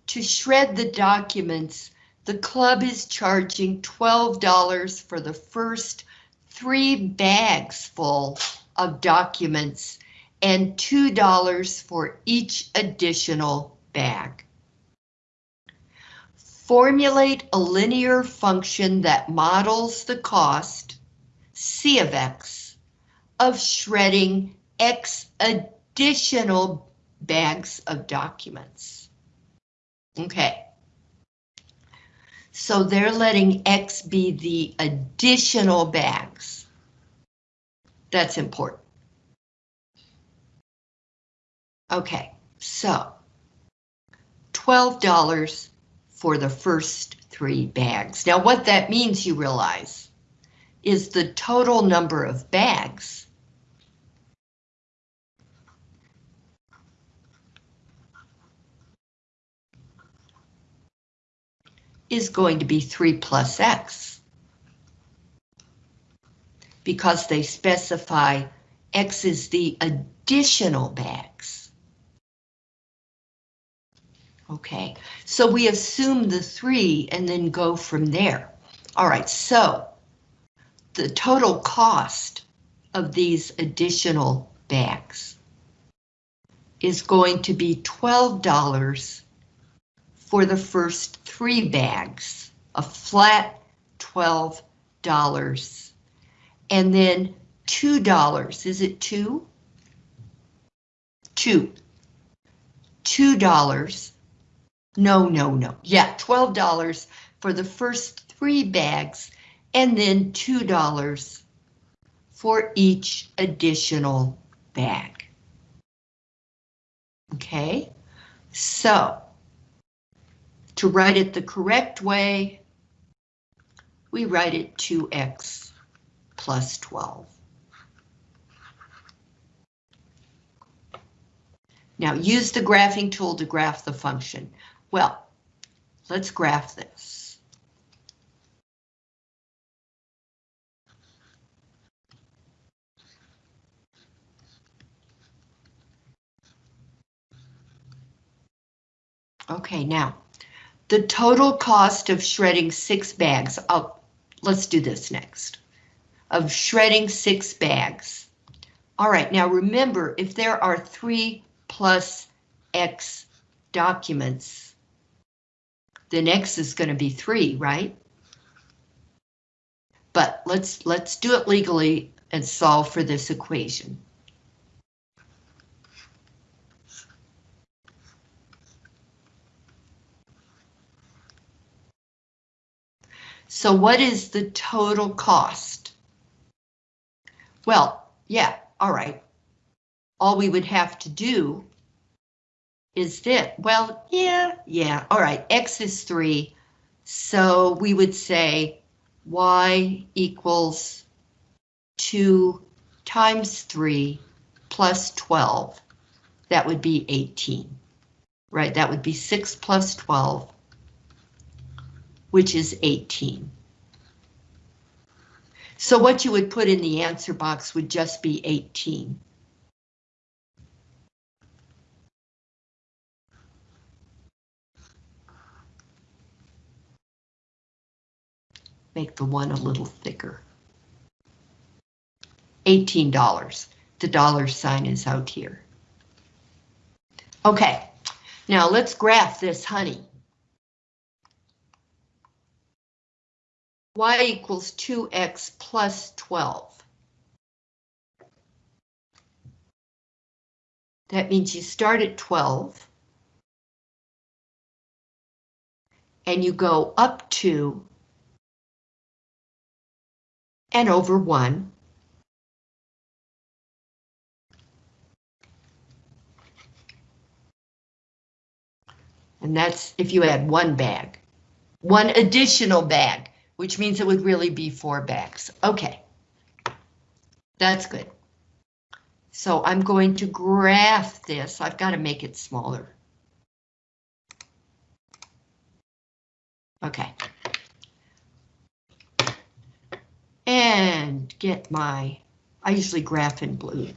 To shred the documents, the club is charging $12 for the first three bags full of documents and $2 for each additional bag. Formulate a linear function that models the cost, C of X, of shredding X additional bags of documents. Okay. So they're letting X be the additional bags. That's important. Okay, so $12 for the first three bags. Now what that means, you realize, is the total number of bags is going to be 3 plus x. Because they specify x is the additional bags. Okay, so we assume the three and then go from there. All right, so the total cost of these additional bags is going to be $12 for the first three bags, a flat $12. And then $2, is it two? Two. $2 no, no, no. Yeah, $12 for the first three bags and then $2 for each additional bag. Okay, so to write it the correct way, we write it 2x plus 12. Now use the graphing tool to graph the function. Well, let's graph this. Okay, now, the total cost of shredding six bags, I'll, let's do this next. of shredding six bags. All right, now remember, if there are three plus X documents, then X is going to be three, right? But let's let's do it legally and solve for this equation. So what is the total cost? Well, yeah, all right. All we would have to do is that, well, yeah, yeah, all right, X is three. So we would say Y equals two times three plus 12. That would be 18, right? That would be six plus 12, which is 18. So what you would put in the answer box would just be 18. Make the one a little thicker. $18. The dollar sign is out here. Okay, now let's graph this honey. y equals 2x plus 12. That means you start at 12. And you go up to and over 1. And that's if you add one bag. One additional bag, which means it would really be four bags. Okay. That's good. So I'm going to graph this. I've got to make it smaller. Okay. And get my, I usually graph in blue.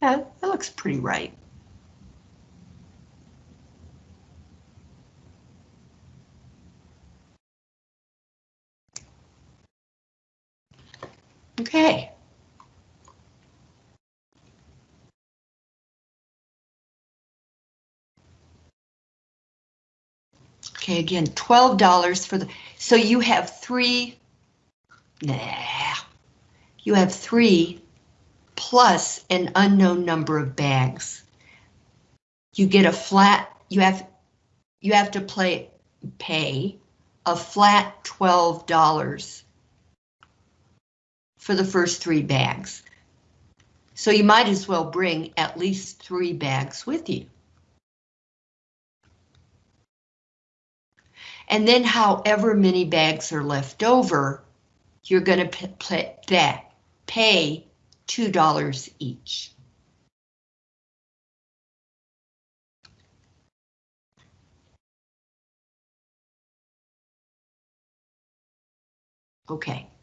That, that looks pretty right. Okay. Okay, again, $12 for the, so you have three, nah, you have three plus an unknown number of bags. You get a flat, you have, you have to play, pay a flat $12 for the first three bags. So you might as well bring at least three bags with you. And then however many bags are left over, you're going to pay, that, pay $2 each. Okay.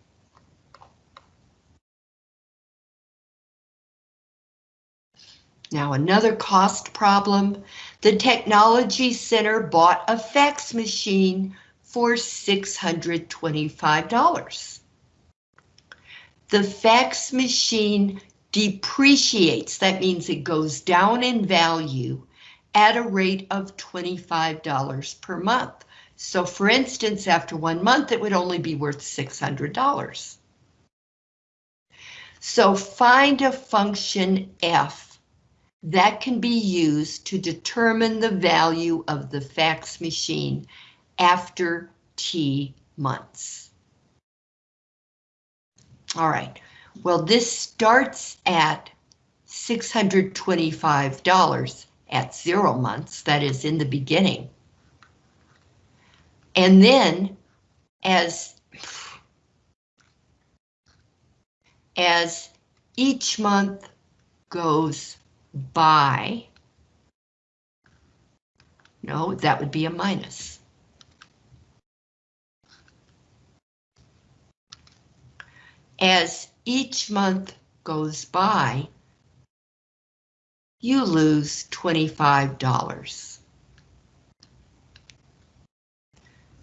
Now another cost problem. The Technology Center bought a fax machine for $625. The fax machine depreciates, that means it goes down in value at a rate of $25 per month. So for instance, after one month, it would only be worth $600. So find a function f that can be used to determine the value of the fax machine after T months. All right, well, this starts at $625 at zero months, that is in the beginning. And then as, as each month goes by, no, that would be a minus. As each month goes by, you lose $25.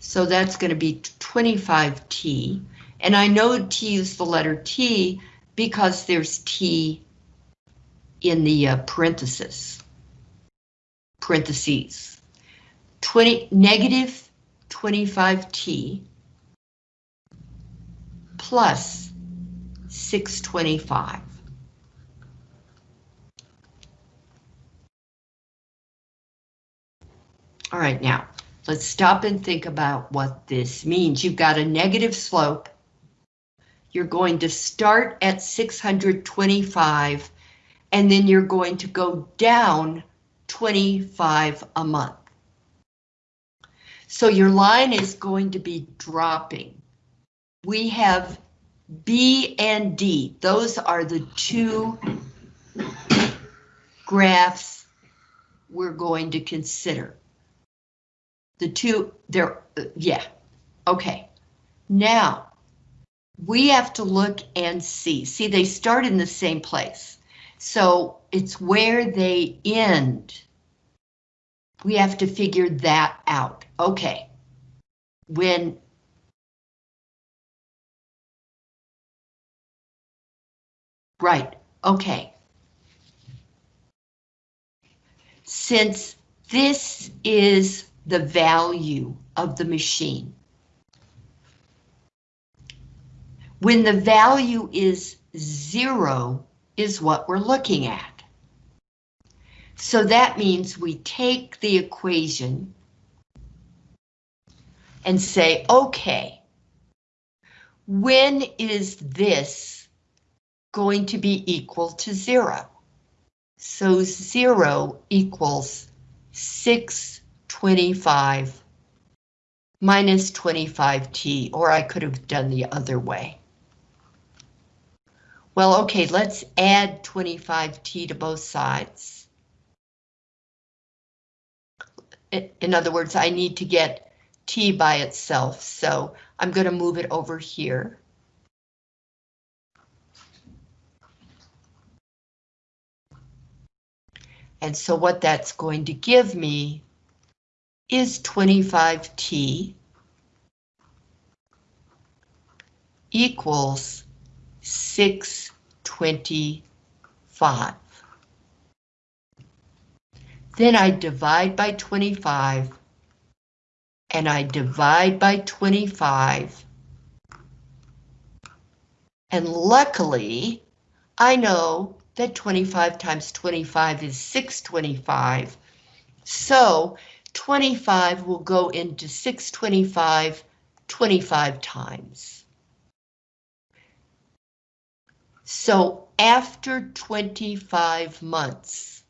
So that's going to be 25T. And I know t is the letter T because there's T in the uh, parentheses. Parentheses. 20, negative 25T plus 625. All right, now, let's stop and think about what this means. You've got a negative slope. You're going to start at 625, and then you're going to go down 25 a month. So your line is going to be dropping. We have B and D. Those are the two graphs we're going to consider. The two, they're, yeah, okay. Now, we have to look and see. See, they start in the same place. So it's where they end. We have to figure that out. Okay. When Right, okay. Since this is the value of the machine. When the value is zero is what we're looking at. So that means we take the equation and say, okay, when is this going to be equal to zero? So zero equals 625 minus 25t, or I could have done the other way. Well, okay, let's add 25t to both sides. In other words, I need to get t by itself, so I'm going to move it over here. And so what that's going to give me is 25t equals 625. Then I divide by 25 and I divide by 25. And luckily, I know that 25 times 25 is 625. So 25 will go into 625 25 times. So after 25 months,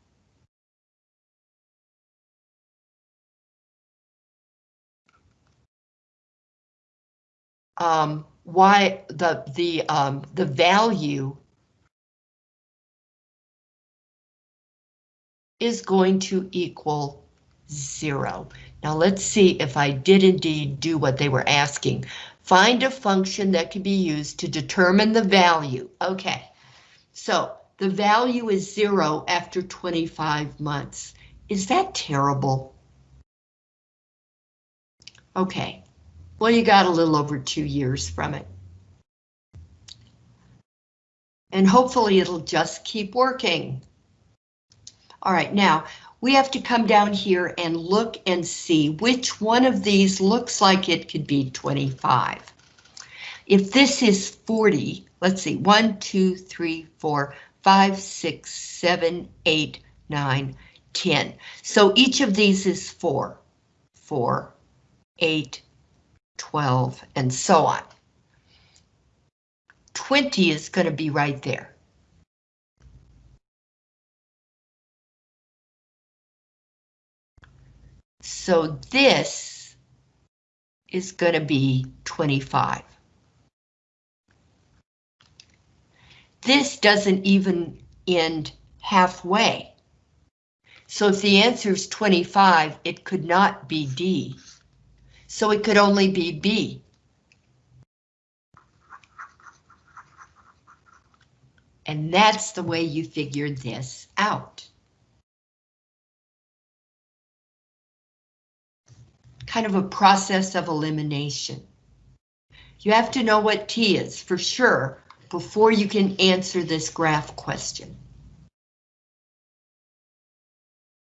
um, why the the um, the value is going to equal zero. Now let's see if I did indeed do what they were asking. Find a function that can be used to determine the value. Okay, so the value is zero after 25 months. Is that terrible? Okay, well you got a little over two years from it. And hopefully it'll just keep working. All right, now we have to come down here and look and see which one of these looks like it could be 25. If this is 40, let's see, 1, 2, 3, 4, 5, 6, 7, 8, 9, 10. So each of these is 4, 4, 8, 12, and so on. 20 is going to be right there. So this is going to be 25. This doesn't even end halfway. So if the answer is 25, it could not be D. So it could only be B. And that's the way you figured this out. Kind of a process of elimination. You have to know what T is for sure before you can answer this graph question.